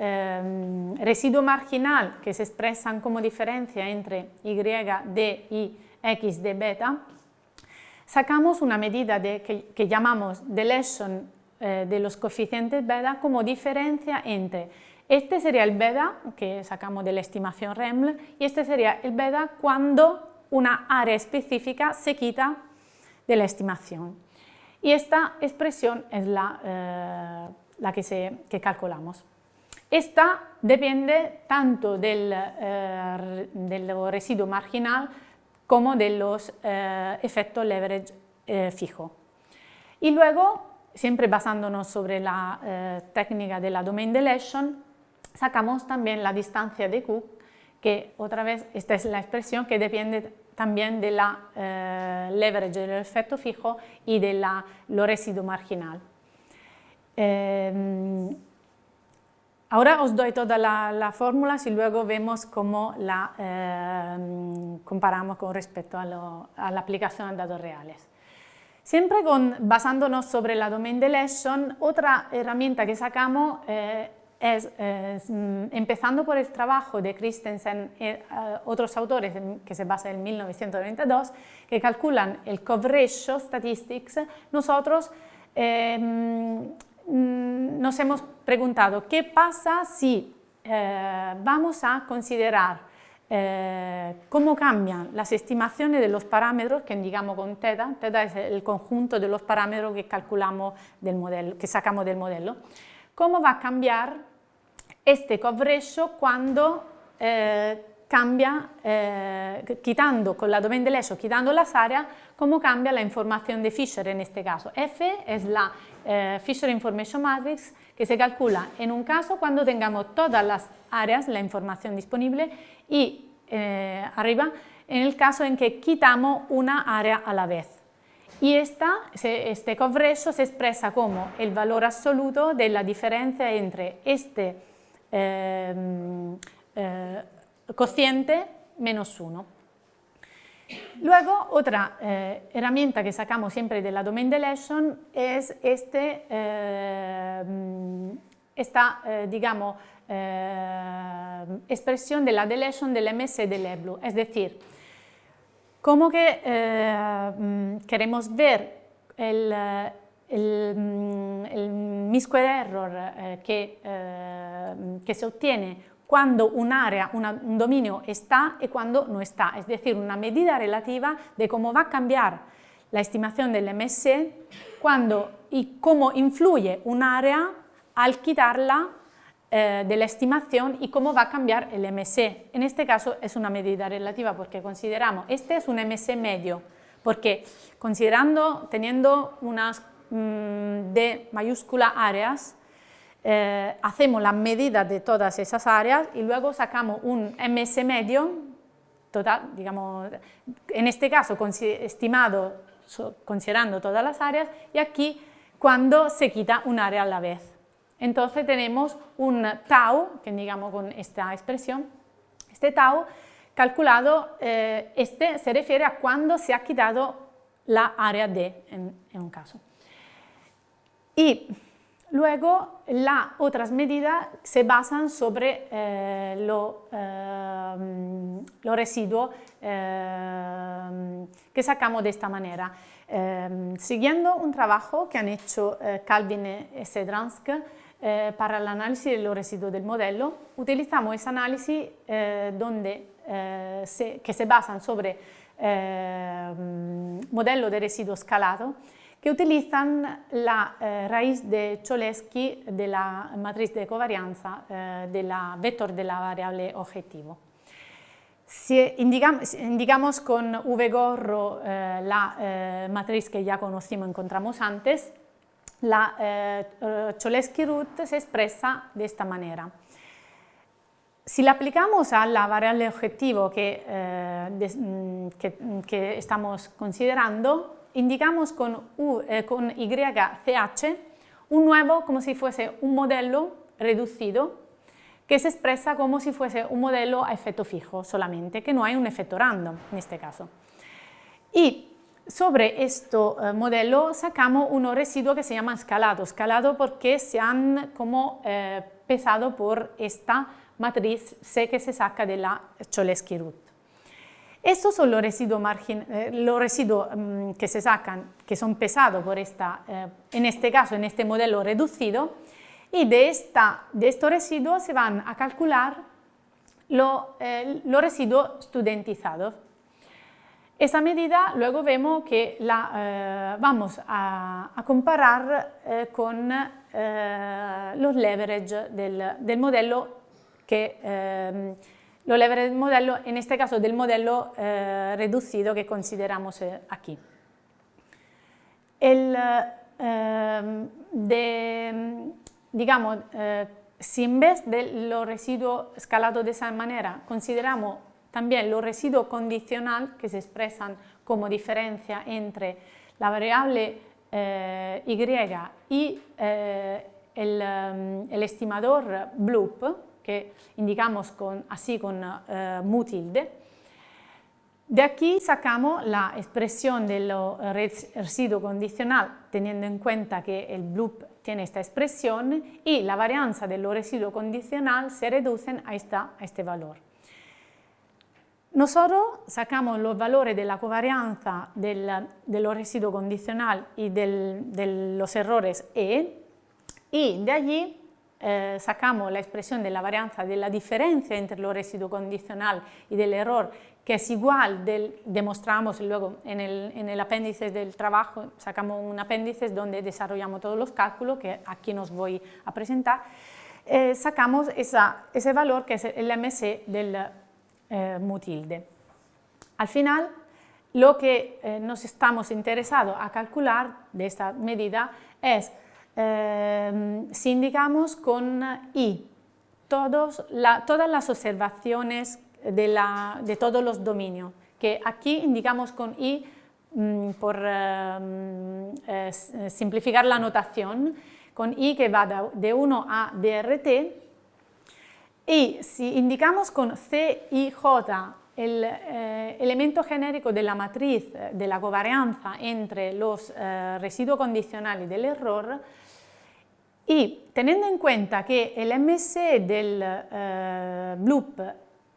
residuos marginal que se expresan como diferencia entre y, d y x de beta, sacamos una medida que, que llamamos deletion eh, de los coeficientes beta como diferencia entre este sería el beta que sacamos de la estimación REML y este sería el beta cuando una área específica se quita de la estimación. Y esta expresión es la, eh, la que, se, que calculamos. Esta depende tanto del, eh, del residuo marginal como de los efectos leverage fijo. Y luego siempre basándonos sobre la eh, técnica de la domain deletion, sacamos también la distancia de Cook, que otra vez esta es la expresión que depende también de la eh, leverage del efecto fijo y de la, lo residuo marginal. Eh, ahora os doy todas las la fórmulas y luego vemos cómo la comparamos con respecto a, a la aplicación de datos reales. Siempre con, basándonos sobre la domain deletion, otra herramienta que sacamos eh, es, mm, empezando por el trabajo de Christensen y eh, otros autores que se basa en 1992, que calculan el coverage statistics, nosotros em, mm, nos hemos preguntado qué pasa si eh, vamos a considerar eh, cómo cambian las estimaciones de los parámetros que indicamos con teta, teta es el conjunto de los parámetros que calculamos del modelo, que sacamos del modelo, cómo va a cambiar este coverage cuando eh, cambia, eh, quitando con la domain de quitando las áreas, cómo cambia la información de Fisher en este caso. F es la eh, Fisher Information Matrix que se calcula en un caso cuando tengamos todas las áreas, la información disponible, y eh, arriba en el caso en que quitamos una área a la vez. Y esta, este coverage se expresa como el valor absoluto de la diferencia entre este eh, cociente menos 1. Luego, otra eh, herramienta que sacamos siempre de la domain deletion es este, eh, esta, eh, digamos, expresión de la deletion del MS del EBLU, es decir, como que queremos ver el, el, el error que, que se obtiene cuando un área, un dominio está y cuando no está, es decir, una medida relativa de cómo va a cambiar la estimación del MSC cuando y cómo influye un área al quitarla eh, de la estimación y cómo va a cambiar el MSC. En este caso es una medida relativa porque consideramos, este es un MSC medio, porque considerando, teniendo unas mm, D mayúscula áreas, eh, hacemos la medida de todas esas áreas y luego sacamos un MS medio, total, digamos, en este caso estimado considerando todas las áreas y aquí cuando se quita un área a la vez. Entonces tenemos un tau, que digamos con esta expresión, este tau calculado, eh, este se refiere a cuando se ha quitado la área D en un caso. Y Luego, las otras medidas se basan sobre eh, eh, los residuos eh, que sacamos de esta manera. siguiendo un trabajo que han hecho Calvin y Sedransk para el análisis de los residuos del modelo, utilizamos ese análisis donde, que se basan sobre modelo de residuo escalado que utilizan la eh, raíz de Cholesky de la matriz de covarianza eh, del vector de la variable objetivo. Si indicamos, con V gorro eh, la matriz que ya conocimos, encontramos antes, la Cholesky root se expresa de esta manera. Si la aplicamos a la variable objetivo que, mm, que estamos considerando, indicamos con, U, eh, con YCH un nuevo como si fuese un modelo reducido que se expresa como si fuese un modelo a efecto fijo solamente, que no hay un efecto random en este caso. Y sobre este modelo sacamos un residuo que se llama escalado, escalado porque se han como eh, pesado por esta matriz C que se saca de la Cholesky root. Estos son los residuos, eh, los residuos mm, que se sacan, que son pesados por esta, eh, en este caso, en este modelo reducido, y de, esta, de estos residuos se van a calcular eh, los residuos studentizados. Esa medida luego vemos que la vamos a, comparar con los leverage del, del modelo que lo leverage modelo, en este caso del modelo eh, reducido que consideramos eh, aquí. El, eh, digamos, si en vez de los residuos escalados de esa manera consideramos también los residuos condicional que se expresan como diferencia entre la variable y y el, el estimador bloop, que indicamos con, así con uh, mu tilde. De aquí sacamos la expresión del residuo condicional, teniendo en cuenta que el bloop tiene esta expresión y la varianza del residuo condicional se reducen a, esta, a este valor. Nosotros sacamos los valores de la covarianza del, del residuo condicional y de los errores E y de allí eh, sacamos la expresión de la varianza de la diferencia entre lo residuo condicional y del error, que es igual, del, demostramos luego en el, apéndice del trabajo, sacamos un apéndice donde desarrollamos todos los cálculos que aquí nos voy a presentar, eh, sacamos ese valor que es el MC del eh, mutilde. Al final, lo que eh, nos estamos interesados a calcular de esta medida es Em, si indicamos con I todas las observaciones de, todos los dominios, que aquí indicamos con I mm, por em, simplificar la notación, con I que va de 1 a DRT, y si indicamos con C, I, J el eh, elemento genérico de la matriz de la covarianza entre los eh, residuos condicionales del error, y teniendo en cuenta que el MC del eh, loop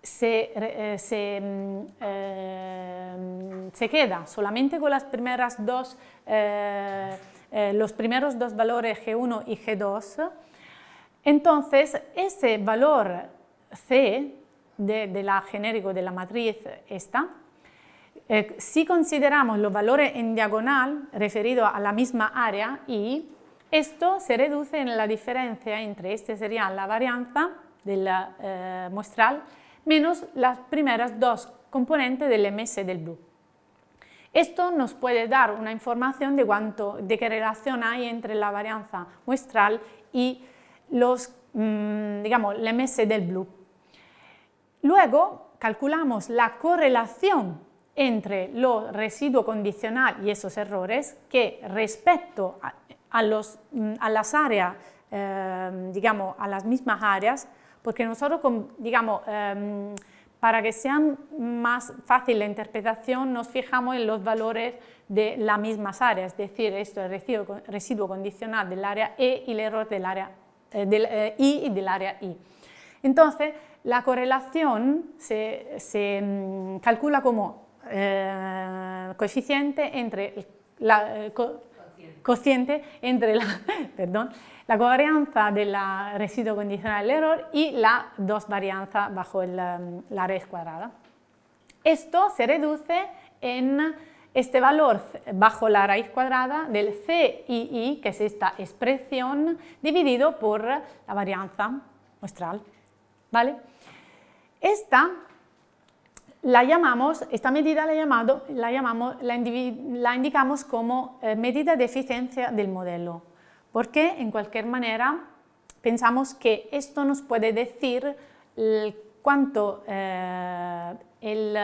se, eh, mm, eh, se, queda solamente con las primeras dos, los primeros dos valores G1 y G2, entonces ese valor C de, la genérico de la matriz esta, si consideramos los valores en diagonal referidos a la misma área y esto se reduce en la diferencia entre, este sería la varianza del eh, muestral, menos las primeras dos componentes del MS del blue. Esto nos puede dar una información de, cuánto, de qué relación hay entre la varianza muestral y los, mm, digamos, el MS del blue. Luego calculamos la correlación entre los residuos condicional y esos errores que respecto a, a, los, mm, a las áreas, em, digamos, a las mismas áreas, porque nosotros, digamos, em, para que sea más fácil la interpretación, nos fijamos en los valores de las mismas áreas, es decir, esto es el residuo, condicional del área E y el error del área eh, del, eh, I y del área I. Entonces, la correlación se, se mm, calcula como eh, coeficiente entre la, cociente entre la, perdón, la covarianza del residuo condicional del error y la dos varianza bajo la raíz cuadrada. Esto se reduce en este valor bajo la raíz cuadrada del CII, que es esta expresión, dividido por la varianza muestral. ¿vale? Esta la llamamos, esta medida la, llamado, la, llamamos, la, indicamos como eh, medida de eficiencia del modelo, porque en cualquier manera pensamos que esto nos puede decir cuánto eh, el,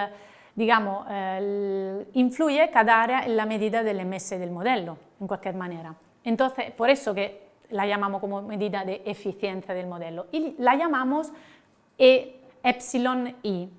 digamos, influye cada área en la medida del MS del modelo, en cualquier manera. Entonces, por eso que la llamamos como medida de eficiencia del modelo. Y la llamamos e, epsilon i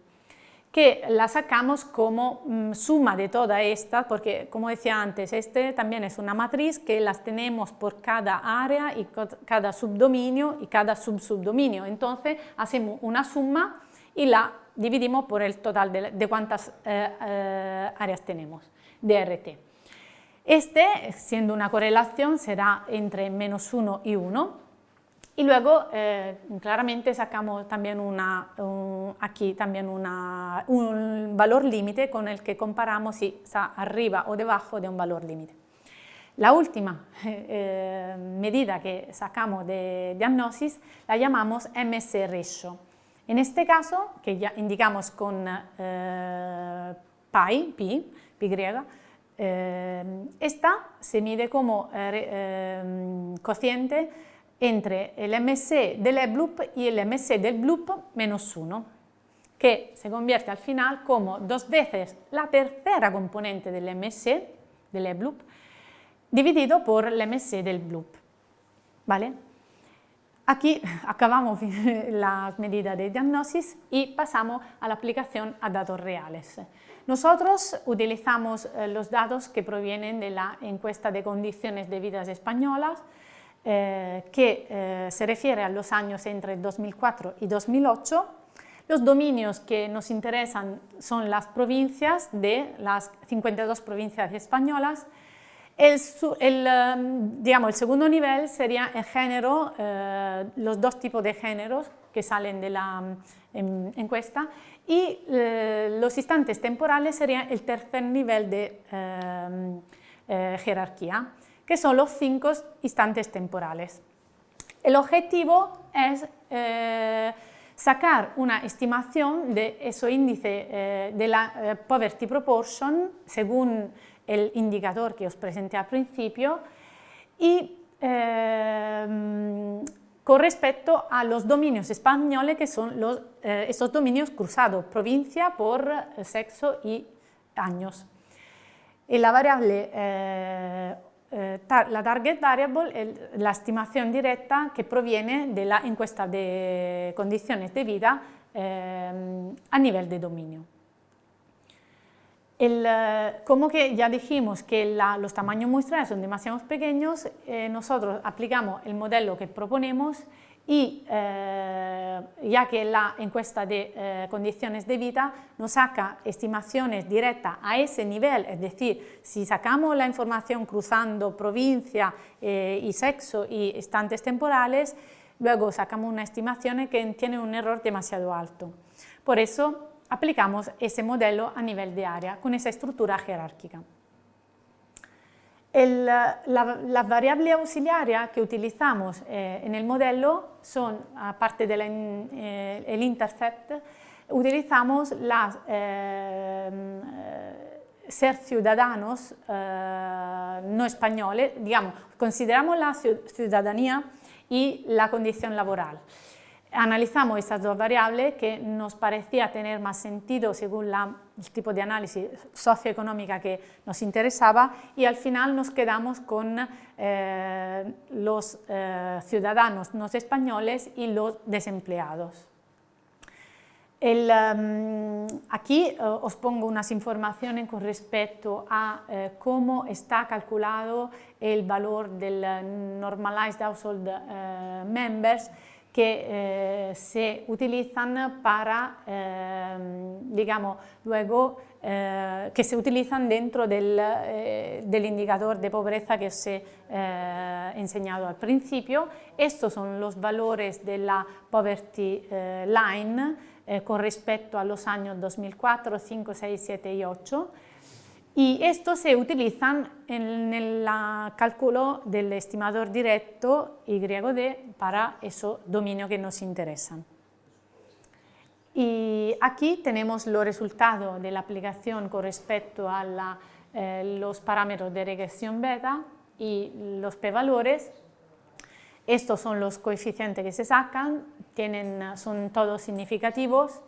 que la sacamos como mm, suma de toda esta, porque como decía antes, este también es una matriz que las tenemos por cada área y cada subdominio y cada subsubdominio. Entonces hacemos una suma y la dividimos por el total de, cuántas eh, eh, áreas tenemos de RT. Este, siendo una correlación, será entre menos 1 y 1, y luego, eh, claramente, sacamos también una, aquí también un valor límite con el que comparamos si está arriba o debajo de un valor límite. La última eh, medida que sacamos de diagnosis la llamamos MS ratio. En este caso, que ya indicamos con eh, pi, pi, pi griega, esta se mide como cociente entre el MC del E-Bloop y el MC del Bloop menos 1, que se convierte al final como dos veces la tercera componente del MC del E-Bloop dividido por el MC del Bloop. ¿Vale? Aquí acabamos las medidas de diagnosis y pasamos a la aplicación a datos reales. Nosotros utilizamos eh, los datos que provienen de la encuesta de condiciones de vidas españolas, eh, que eh, se refiere a los años entre 2004 y 2008. Los dominios que nos interesan son las provincias de las 52 provincias españolas El, um, digamos, el segundo nivel sería el género, eh, los dos tipos de géneros que salen de la um, encuesta y eh, los instantes temporales serían el tercer nivel de um, eh, jerarquía, que son los cinco instantes temporales. El objetivo es sacar una estimación de ese índice de la poverty proportion según el indicador que os presenté al principio y eh, con respecto a los dominios españoles que son eh, estos dominios cruzados, provincia por eh, sexo y años. Y la variable, la target variable es la estimación directa que proviene de la encuesta de condiciones de vida a nivel de dominio. Eh, como que ya dijimos que los tamaños muestrales son demasiado pequeños, eh, nosotros aplicamos el modelo que proponemos y eh, ya que la encuesta de condiciones de vida nos saca estimaciones directas a ese nivel, es decir, si sacamos la información cruzando provincia y sexo y estantes temporales, luego sacamos una estimación que tiene un error demasiado alto. Por eso aplicamos ese modelo a nivel de área con esa estructura jerárquica. La, variable auxiliaria que utilizamos eh, en el modelo son, aparte del eh, intercept, utilizamos las eh, ser ciudadanos no españoles, digamos, consideramos la ciudadanía y la condición laboral. Analizamos estas dos variables que nos parecía tener más sentido según el tipo de análisis socioeconómica que nos interesaba y al final nos quedamos con eh, los eh, ciudadanos no españoles y los desempleados. Em, aquí eh, os pongo unas informaciones con respecto a cómo está calculado el valor del Normalized Household Members que eh, se utilizan para, eh, digamos, luego, eh, que se utilizan dentro del, del, indicador de pobreza que os he enseñado al principio. Estos son los valores de la poverty line con respecto a los años 2004, 5, 6, 7 y 8 y estos se utilizan en el cálculo del estimador directo YD para esos dominios que nos interesan. Y aquí tenemos los resultados de la aplicación con respecto a eh, los parámetros de regresión beta y los p-valores. Estos son los coeficientes que se sacan, tienen, son todos significativos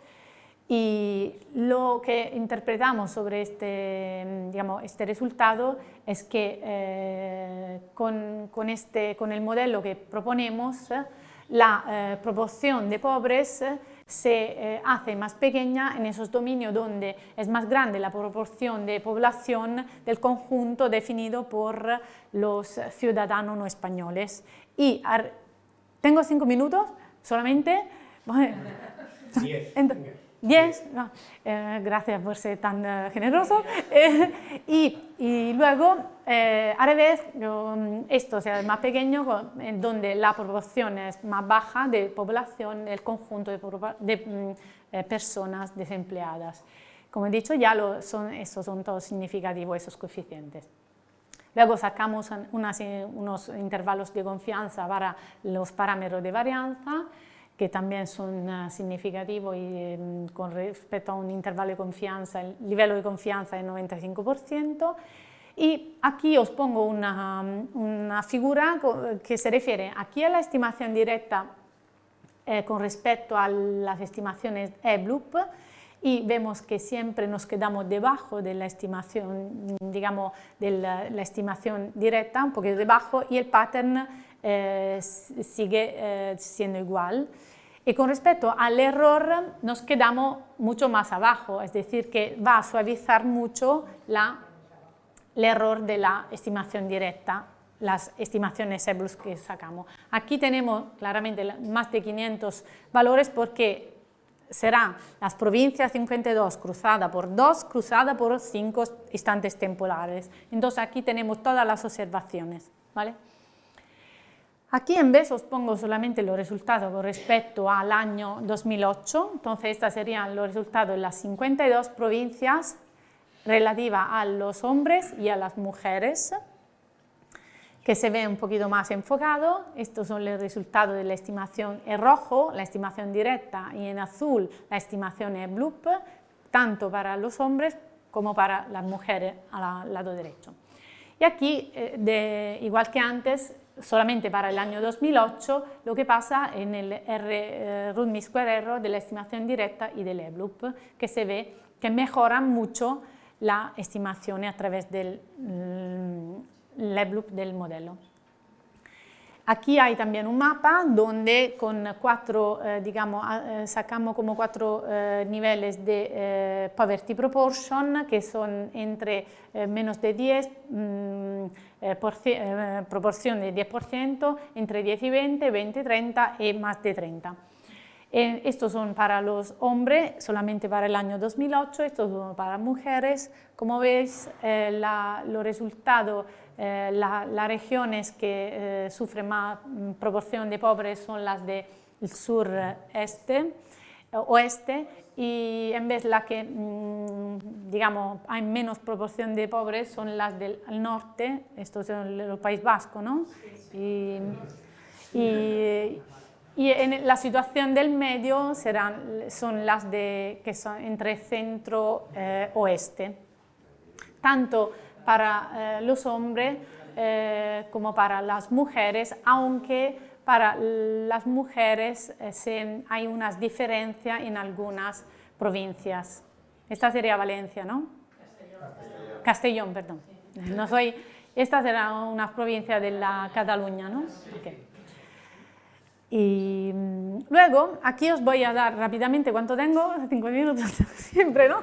y lo que interpretamos sobre este, digamos, este resultado es que eh, con, con, este, con, el modelo que proponemos, la eh, proporción de pobres se eh, hace más pequeña en esos dominios donde es más grande la proporción de población del conjunto definido por los ciudadanos no españoles. Y tengo cinco minutos solamente. Diez. 10, eh, gracias por ser tan eh, generoso. Eh, y, luego, a revés, esto sea más pequeño, en donde la proporción es más baja de población, el conjunto de, mm, personas desempleadas. Como he dicho, ya lo son, estos son todos significativos, esos coeficientes. Luego sacamos unos intervalos de confianza para los parámetros de varianza, que también son uh, significativos y em, con respecto a un intervalo de confianza, el nivel de confianza es 95%. Y aquí os pongo una, una, figura que se refiere aquí a la estimación directa eh, con respecto a las estimaciones EBLUP y vemos que siempre nos quedamos debajo de la estimación, digamos, de la, la estimación directa, un poquito debajo, y el pattern eh, sigue eh, siendo igual. Y con respecto al error nos quedamos mucho más abajo, es decir, que va a suavizar mucho la, el error de la estimación directa, las estimaciones EBLUS que sacamos. Aquí tenemos claramente más de 500 valores porque serán las provincias 52 cruzada por 2, cruzada por 5 instantes temporales. Entonces aquí tenemos todas las observaciones. ¿vale? Aquí en vez os pongo solamente los resultados con respecto al año 2008, entonces estos serían los resultados de las 52 provincias relativas a los hombres y a las mujeres, que se ve un poquito más enfocado. Estos son los resultados de la estimación en rojo, la estimación directa, y en azul la estimación en bloop, tanto para los hombres como para las mujeres al lado derecho. Y aquí, eh, igual que antes, solamente para el año 2008, lo que pasa en el R eh, root square error de la estimación directa y del E-bloop, que se ve que mejoran mucho la estimación a través del mm, E-bloop del modelo. Aquí hay también un mapa donde con cuatro, eh, digamos, eh, sacamos como cuatro eh, niveles de poverty proportion que son entre menos de 10, mm, proporción de 10%, entre 10 y 20, 20 y 30 y más de 30. estos son para los hombres, solamente para el año 2008, estos son para mujeres. Como veis, los resultados eh, las regiones que eh, sufren más mm, proporción de pobres son las del sur-este, eh, oeste, y en vez las que, mm, digamos, hay menos proporción de pobres son las del norte, esto es el, País Vasco, ¿no? Y, en la situación del medio serán, son las de, que son entre centro-oeste. Tanto para eh, los hombres eh, como para las mujeres, aunque para las mujeres eh, hay unas diferencias en algunas provincias. Esta sería Valencia, ¿no? Castellón, Castellón perdón. No soy, esta será una provincia de la Cataluña, ¿no? Y mm, luego, aquí os voy a dar rápidamente, ¿cuánto tengo? Cinco minutos, siempre, ¿no?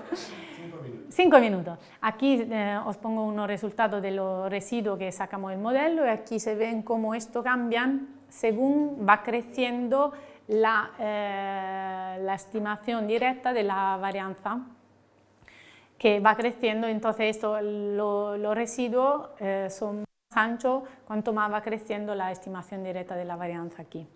Cinco minutos. Aquí eh, os pongo unos resultados de los residuos que sacamos del modelo y aquí se ven cómo esto cambian según va creciendo la, eh, la estimación directa de la varianza que va creciendo, entonces esto, los residuos eh, son más anchos cuanto más va creciendo la estimación directa de la varianza aquí.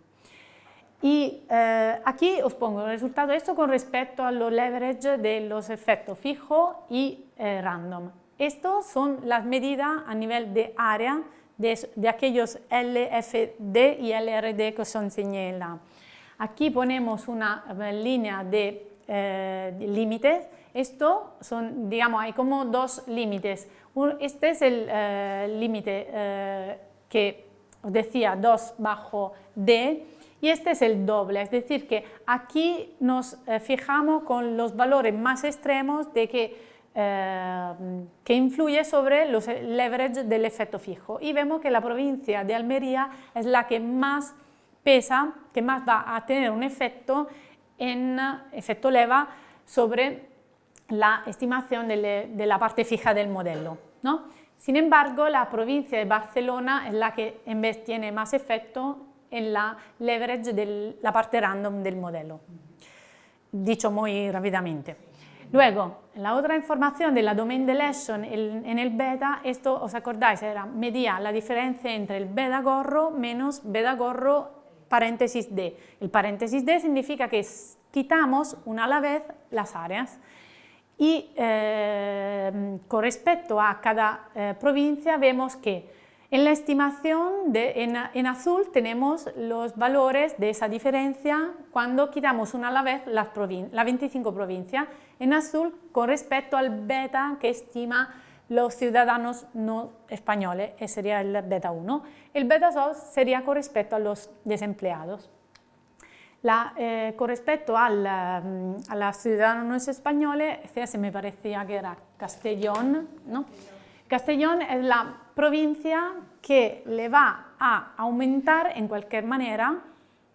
Y eh, aquí os pongo el resultado de esto con respecto a los leverage de los efectos fijo y eh, random. Estos son las medidas a nivel de área de, aquellos LFD y LRD que os enseñé la. Aquí ponemos una eh, línea de, límites. Esto son, digamos, hay como dos límites. Este es el límite que os decía 2 bajo D y este es el doble, es decir que aquí nos eh, fijamos con los valores más extremos de que, eh, que influye sobre los leverage del efecto fijo y vemos que la provincia de Almería es la que más pesa, que más va a tener un efecto en efecto leva sobre la estimación de, la parte fija del modelo. ¿no? Sin embargo, la provincia de Barcelona es la que en vez tiene más efecto en la leverage de la parte random del modelo, dicho muy rápidamente. Luego, la otra información de la domain deletion en el beta, esto os acordáis, era medía la diferencia entre el beta gorro menos beta gorro paréntesis D. El paréntesis D significa que quitamos una a la vez las áreas y eh, con respecto a cada eh, provincia vemos que en la estimación, en, azul, tenemos los valores de esa diferencia cuando quitamos una a la vez las, 25 provincias, en azul con respecto al beta que estima los ciudadanos no españoles, ese sería el beta 1. El beta 2 sería con respecto a los desempleados. La, eh, con respecto mm, a los ciudadanos españoles, ese me parecía que era Castellón, ¿no? Castellón es la provincia que le va a aumentar en cualquier manera,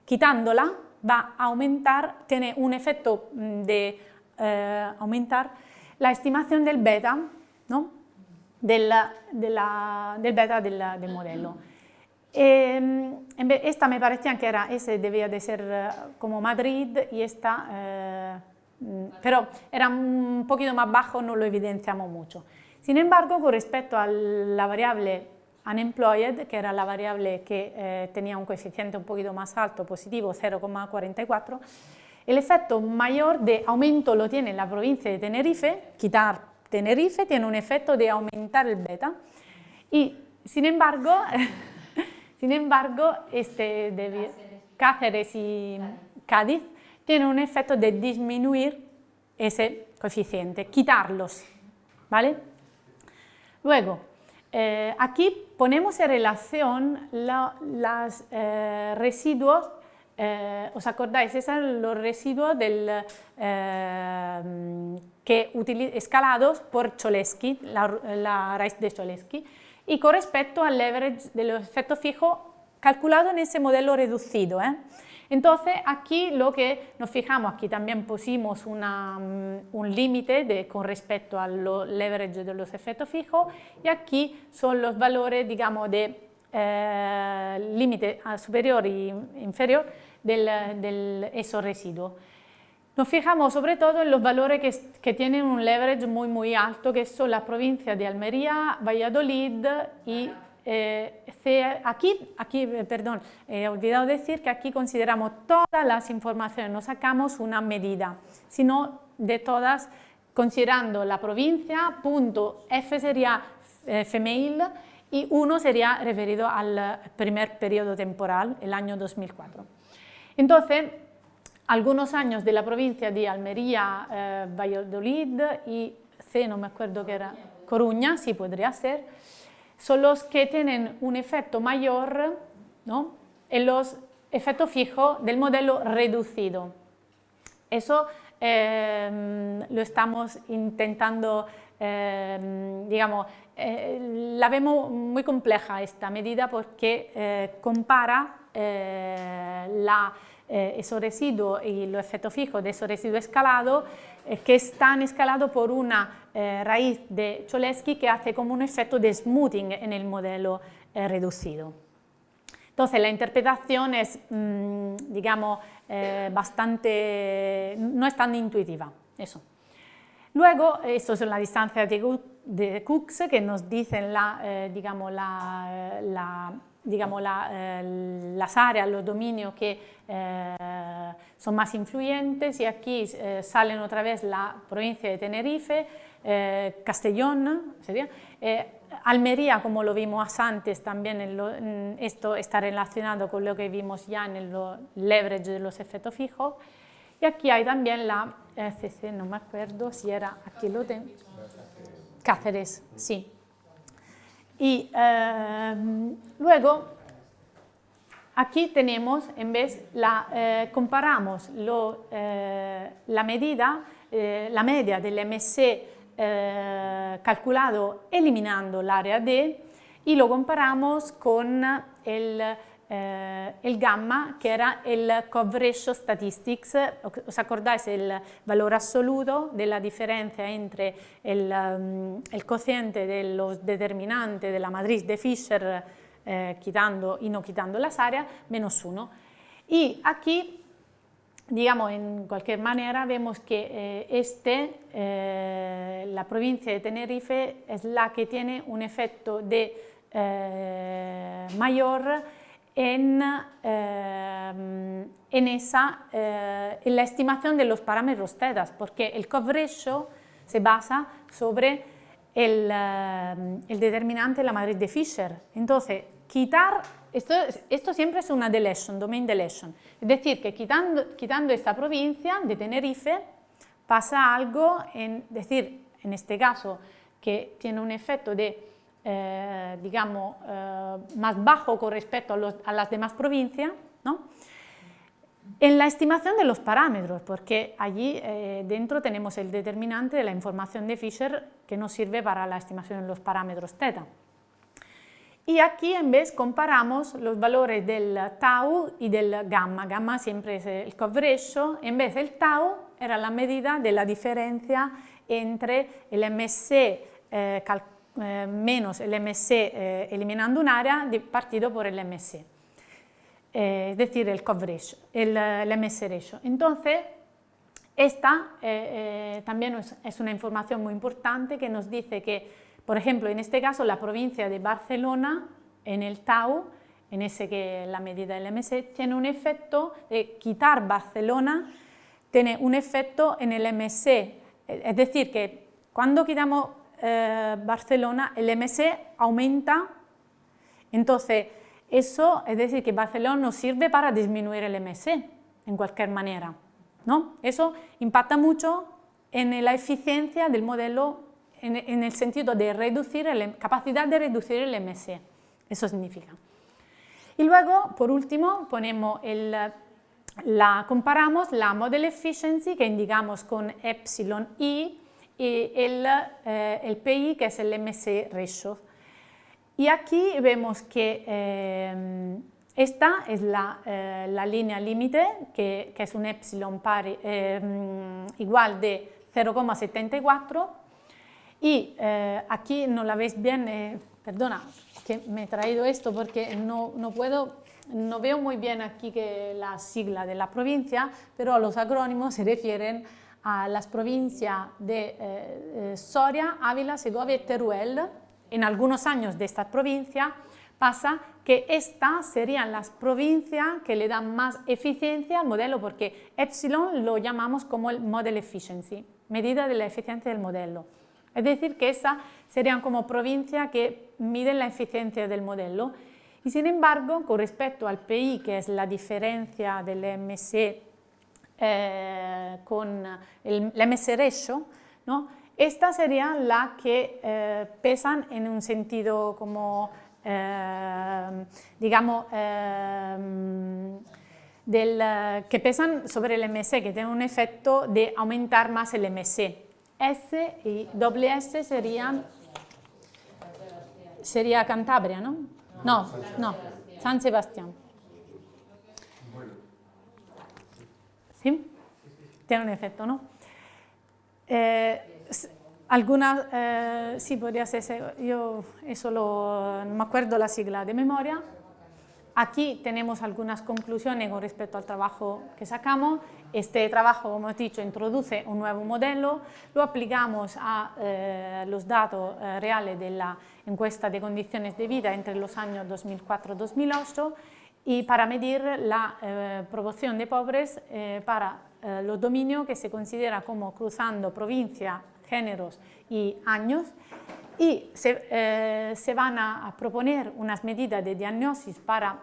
quitándola, va a aumentar, tiene un efecto mm, de eh, aumentar la estimación del beta, ¿no? del, del beta del, del modelo. Eh, esta me parecía que era, ese debía de ser eh, como Madrid y esta, eh, mm, pero era un poquito más bajo, no lo evidenciamos mucho. Sin embargo, con respecto a la variable unemployed, que era la variable que eh, tenía un coeficiente un poquito más alto, positivo, 0,44, el efecto mayor de aumento lo tiene la provincia de Tenerife, quitar Tenerife tiene un efecto de aumentar el beta, y sin embargo, sin embargo este de Cáceres. Y Cádiz tienen un efecto de disminuir ese coeficiente, quitarlos, ¿vale? Luego, eh, aquí ponemos en relación los eh, residuos, eh, ¿os acordáis? Esos son los residuos del, que escalados por Cholesky, la, raíz de Cholesky, y con respecto al leverage de los efectos fijos calculado en ese modelo reducido. Entonces, aquí lo que nos fijamos, aquí también pusimos mm, un límite con respecto al leverage de los efectos fijos y aquí son los valores, digamos, de eh, límite superior e inferior del, del esos residuos. Nos fijamos sobre todo en los valores que, que, tienen un leverage muy muy alto, que son las provincias de Almería, Valladolid y eh, aquí, aquí, eh, perdón, he olvidado decir que aquí consideramos todas las informaciones, no sacamos una medida, sino de todas, considerando la provincia, punto F sería eh, female y 1 sería referido al primer periodo temporal, el año 2004. Entonces, algunos años de la provincia de Almería, eh, Valladolid y C, no me acuerdo qué era, Coruña, sí podría ser, son los que tienen un efecto mayor ¿no? en los efectos fijos del modelo reducido. Eso eh, lo estamos intentando, eh, digamos, eh, la vemos muy compleja esta medida porque compara la, esos residuos y los efectos fijos de esos residuos escalados que están escalados por una eh, raíz de Cholesky que hace como un efecto de smoothing en el modelo eh, reducido. Entonces la interpretación es, mm, digamos, eh, bastante, no es tan intuitiva, eso. Luego, esto son las distancias de, de Cooks que nos dicen la, digamos, la, digamos, las áreas, los dominios que son más influyentes y aquí salen otra vez la provincia de Tenerife, eh, Castellón, sería, eh, Almería, como lo vimos antes, también esto está relacionado con lo que vimos ya en el leverage de los efectos fijos. Y aquí hay también la CC, no me acuerdo si era, aquí lo tengo, Cáceres, sí. Y eh, luego, aquí tenemos, en vez, la, comparamos la medida, la media del MSC eh, calculado eliminando l'area D y lo comparamos con el, eh, el, gamma que era el coverage statistics, ¿os acordáis el valor absoluto de la diferencia entre el, um, el cociente de los determinantes de la matriz de Fisher eh, quitando y no quitando las áreas, menos 1. Y aquí digamos, en cualquier manera vemos que eh, este, eh, la provincia de Tenerife es la que tiene un efecto de eh, mayor en, en, esa, en la estimación de los parámetros TEDAS, porque el coverage se basa sobre el, el determinante de la matriz de Fisher. Entonces, quitar esto, siempre es una deletion, domain deletion. Es decir, que quitando, quitando esta provincia de Tenerife pasa algo, en, decir, en este caso, que tiene un efecto de, eh, digamos, eh, más bajo con respecto a, las demás provincias, ¿no? En la estimación de los parámetros, porque allí eh, dentro tenemos el determinante de la información de Fisher que nos sirve para la estimación de los parámetros θ. Y aquí en vez comparamos los valores del tau y del gamma. Gamma siempre es el coverage, en vez del tau era la medida de la diferencia entre el MSC eh, eh, menos el MSC eh, eliminando un área partido por el MSC. eh, es decir, el coverage, el, el MS ratio. Entonces, esta eh, eh, también es, una información muy importante que nos dice que, por ejemplo, en este caso la provincia de Barcelona, en el TAU, en ese que la medida del MS, tiene un efecto de quitar Barcelona, tiene un efecto en el MS, es decir, que cuando quitamos eh, Barcelona, el MS aumenta, entonces eso es decir que Barcelona nos sirve para disminuir el MS en cualquier manera. ¿no? Eso impacta mucho en la eficiencia del modelo en, el sentido de reducir la capacidad de reducir el MS, eso significa. Y luego, por último, ponemos la, comparamos la model efficiency que indicamos con epsilon i y el, eh, el PI que es el MS ratio. Y aquí vemos que eh, esta es la, eh, la línea límite, que, que, es un epsilon pari, eh, igual de 0,74 y aquí no la veis bien, perdona que me he traído esto porque no, no, puedo, no veo muy bien aquí que la sigla de la provincia, pero los acrónimos se refieren a las provincias de Soria, Ávila, Segovia y Teruel. En algunos años de esta provincia pasa que estas serían las provincias que le dan más eficiencia al modelo, porque epsilon lo llamamos como el model efficiency, medida de la eficiencia del modelo. Es decir, que esas serían como provincias que miden la eficiencia del modelo. Y sin embargo, con respecto al PI, que es la diferencia del MC eh, con el, MS ratio, ¿no? estas serían las que eh, pesan en un sentido como Ehm, digamos, del, que pesan sobre el MS, que tienen un efecto de aumentar más el MS. S y doble S serían, sería Cantabria, ¿no? No, no, San Sebastián. ¿Sí? Tiene un efecto, ¿no? Eh, algunas, eh, sí, podría ser, yo eso lo, no me acuerdo la sigla de memoria. Aquí tenemos algunas conclusiones con respecto al trabajo que sacamos. Este trabajo, como he dicho, introduce un nuevo modelo, lo aplicamos a eh, los datos eh, reales de la encuesta de condiciones de vida entre los años 2004-2008 y para medir la proporción de pobres para los dominios que se considera como cruzando provincia géneros y años y se, eh, van a, proponer unas medidas de diagnosis para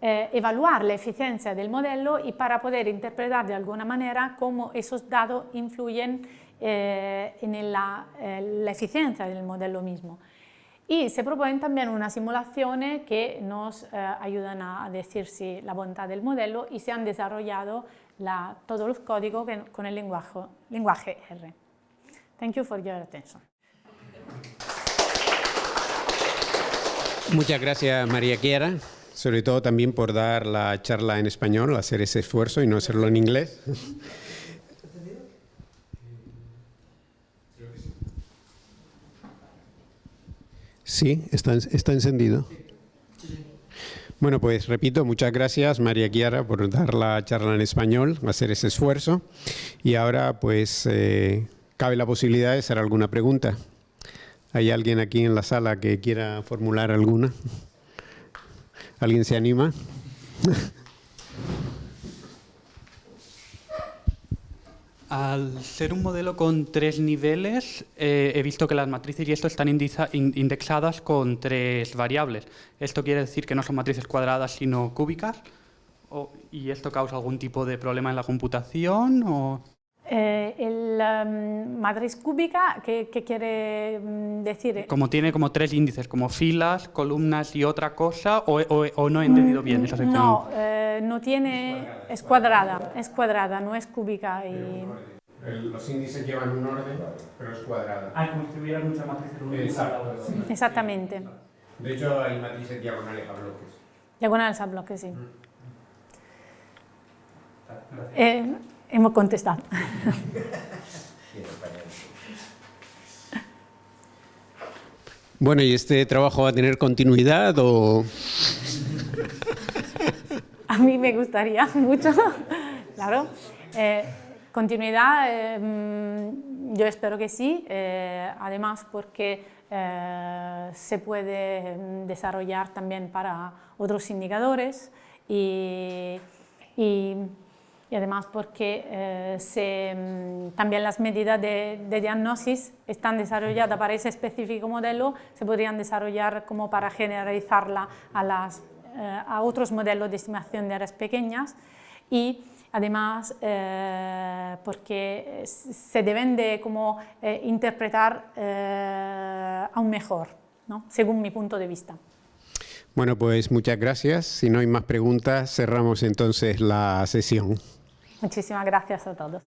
eh, evaluar la eficiencia del modelo y para poder interpretar de alguna manera cómo esos datos influyen eh, en la, eficiencia del modelo mismo. Y se proponen también unas simulaciones que nos ayudan a decir si la bondad del modelo y se han desarrollado la, todos los códigos con el lenguaje, lenguaje R. Thank you for your attention. Muchas gracias María Chiara, sobre todo también por dar la charla en español, hacer ese esfuerzo y no hacerlo en inglés. Sí, está, está encendido. Bueno, pues repito, muchas gracias María Chiara por dar la charla en español, hacer ese esfuerzo. Y ahora pues eh, cabe la posibilidad de hacer alguna pregunta. ¿Hay alguien aquí en la sala que quiera formular alguna? ¿Alguien se anima? Al ser un modelo con tres niveles, eh, he visto que las matrices y esto están indexadas con tres variables. ¿Esto quiere decir que no son matrices cuadradas sino cúbicas? ¿Y esto causa algún tipo de problema en la computación? O? Eh, el um, matriz cúbica, ¿qué, quiere mm, decir? Como tiene como tres índices, como filas, columnas y otra cosa, o, no he entendido bien esa sección. No, eh, no tiene, es cuadrada, es cuadrada, no es cúbica. Y... los índices llevan un orden, pero es cuadrada. Ah, como si hubiera muchas matrices Exacto. Exactamente. De hecho, hay matrices diagonales a bloques. Diagonales a bloques, sí. Eh, hemos contestado. Bueno, ¿y este trabajo va a tener continuidad o...? a mí me gustaría mucho, claro. Eh, continuidad, eh, mm, yo espero que sí, además porque se puede desarrollar también para otros indicadores y, y y además porque eh, mm, también las medidas de, de, diagnosis están desarrolladas para ese específico modelo, se podrían desarrollar como para generalizarla a, las, eh, a otros modelos de estimación de áreas pequeñas y además eh, porque se deben de como, interpretar aún mejor, ¿no? según mi punto de vista. Bueno, pues muchas gracias. Si no hay más preguntas, cerramos entonces la sesión. Muchísimas gracias a todos.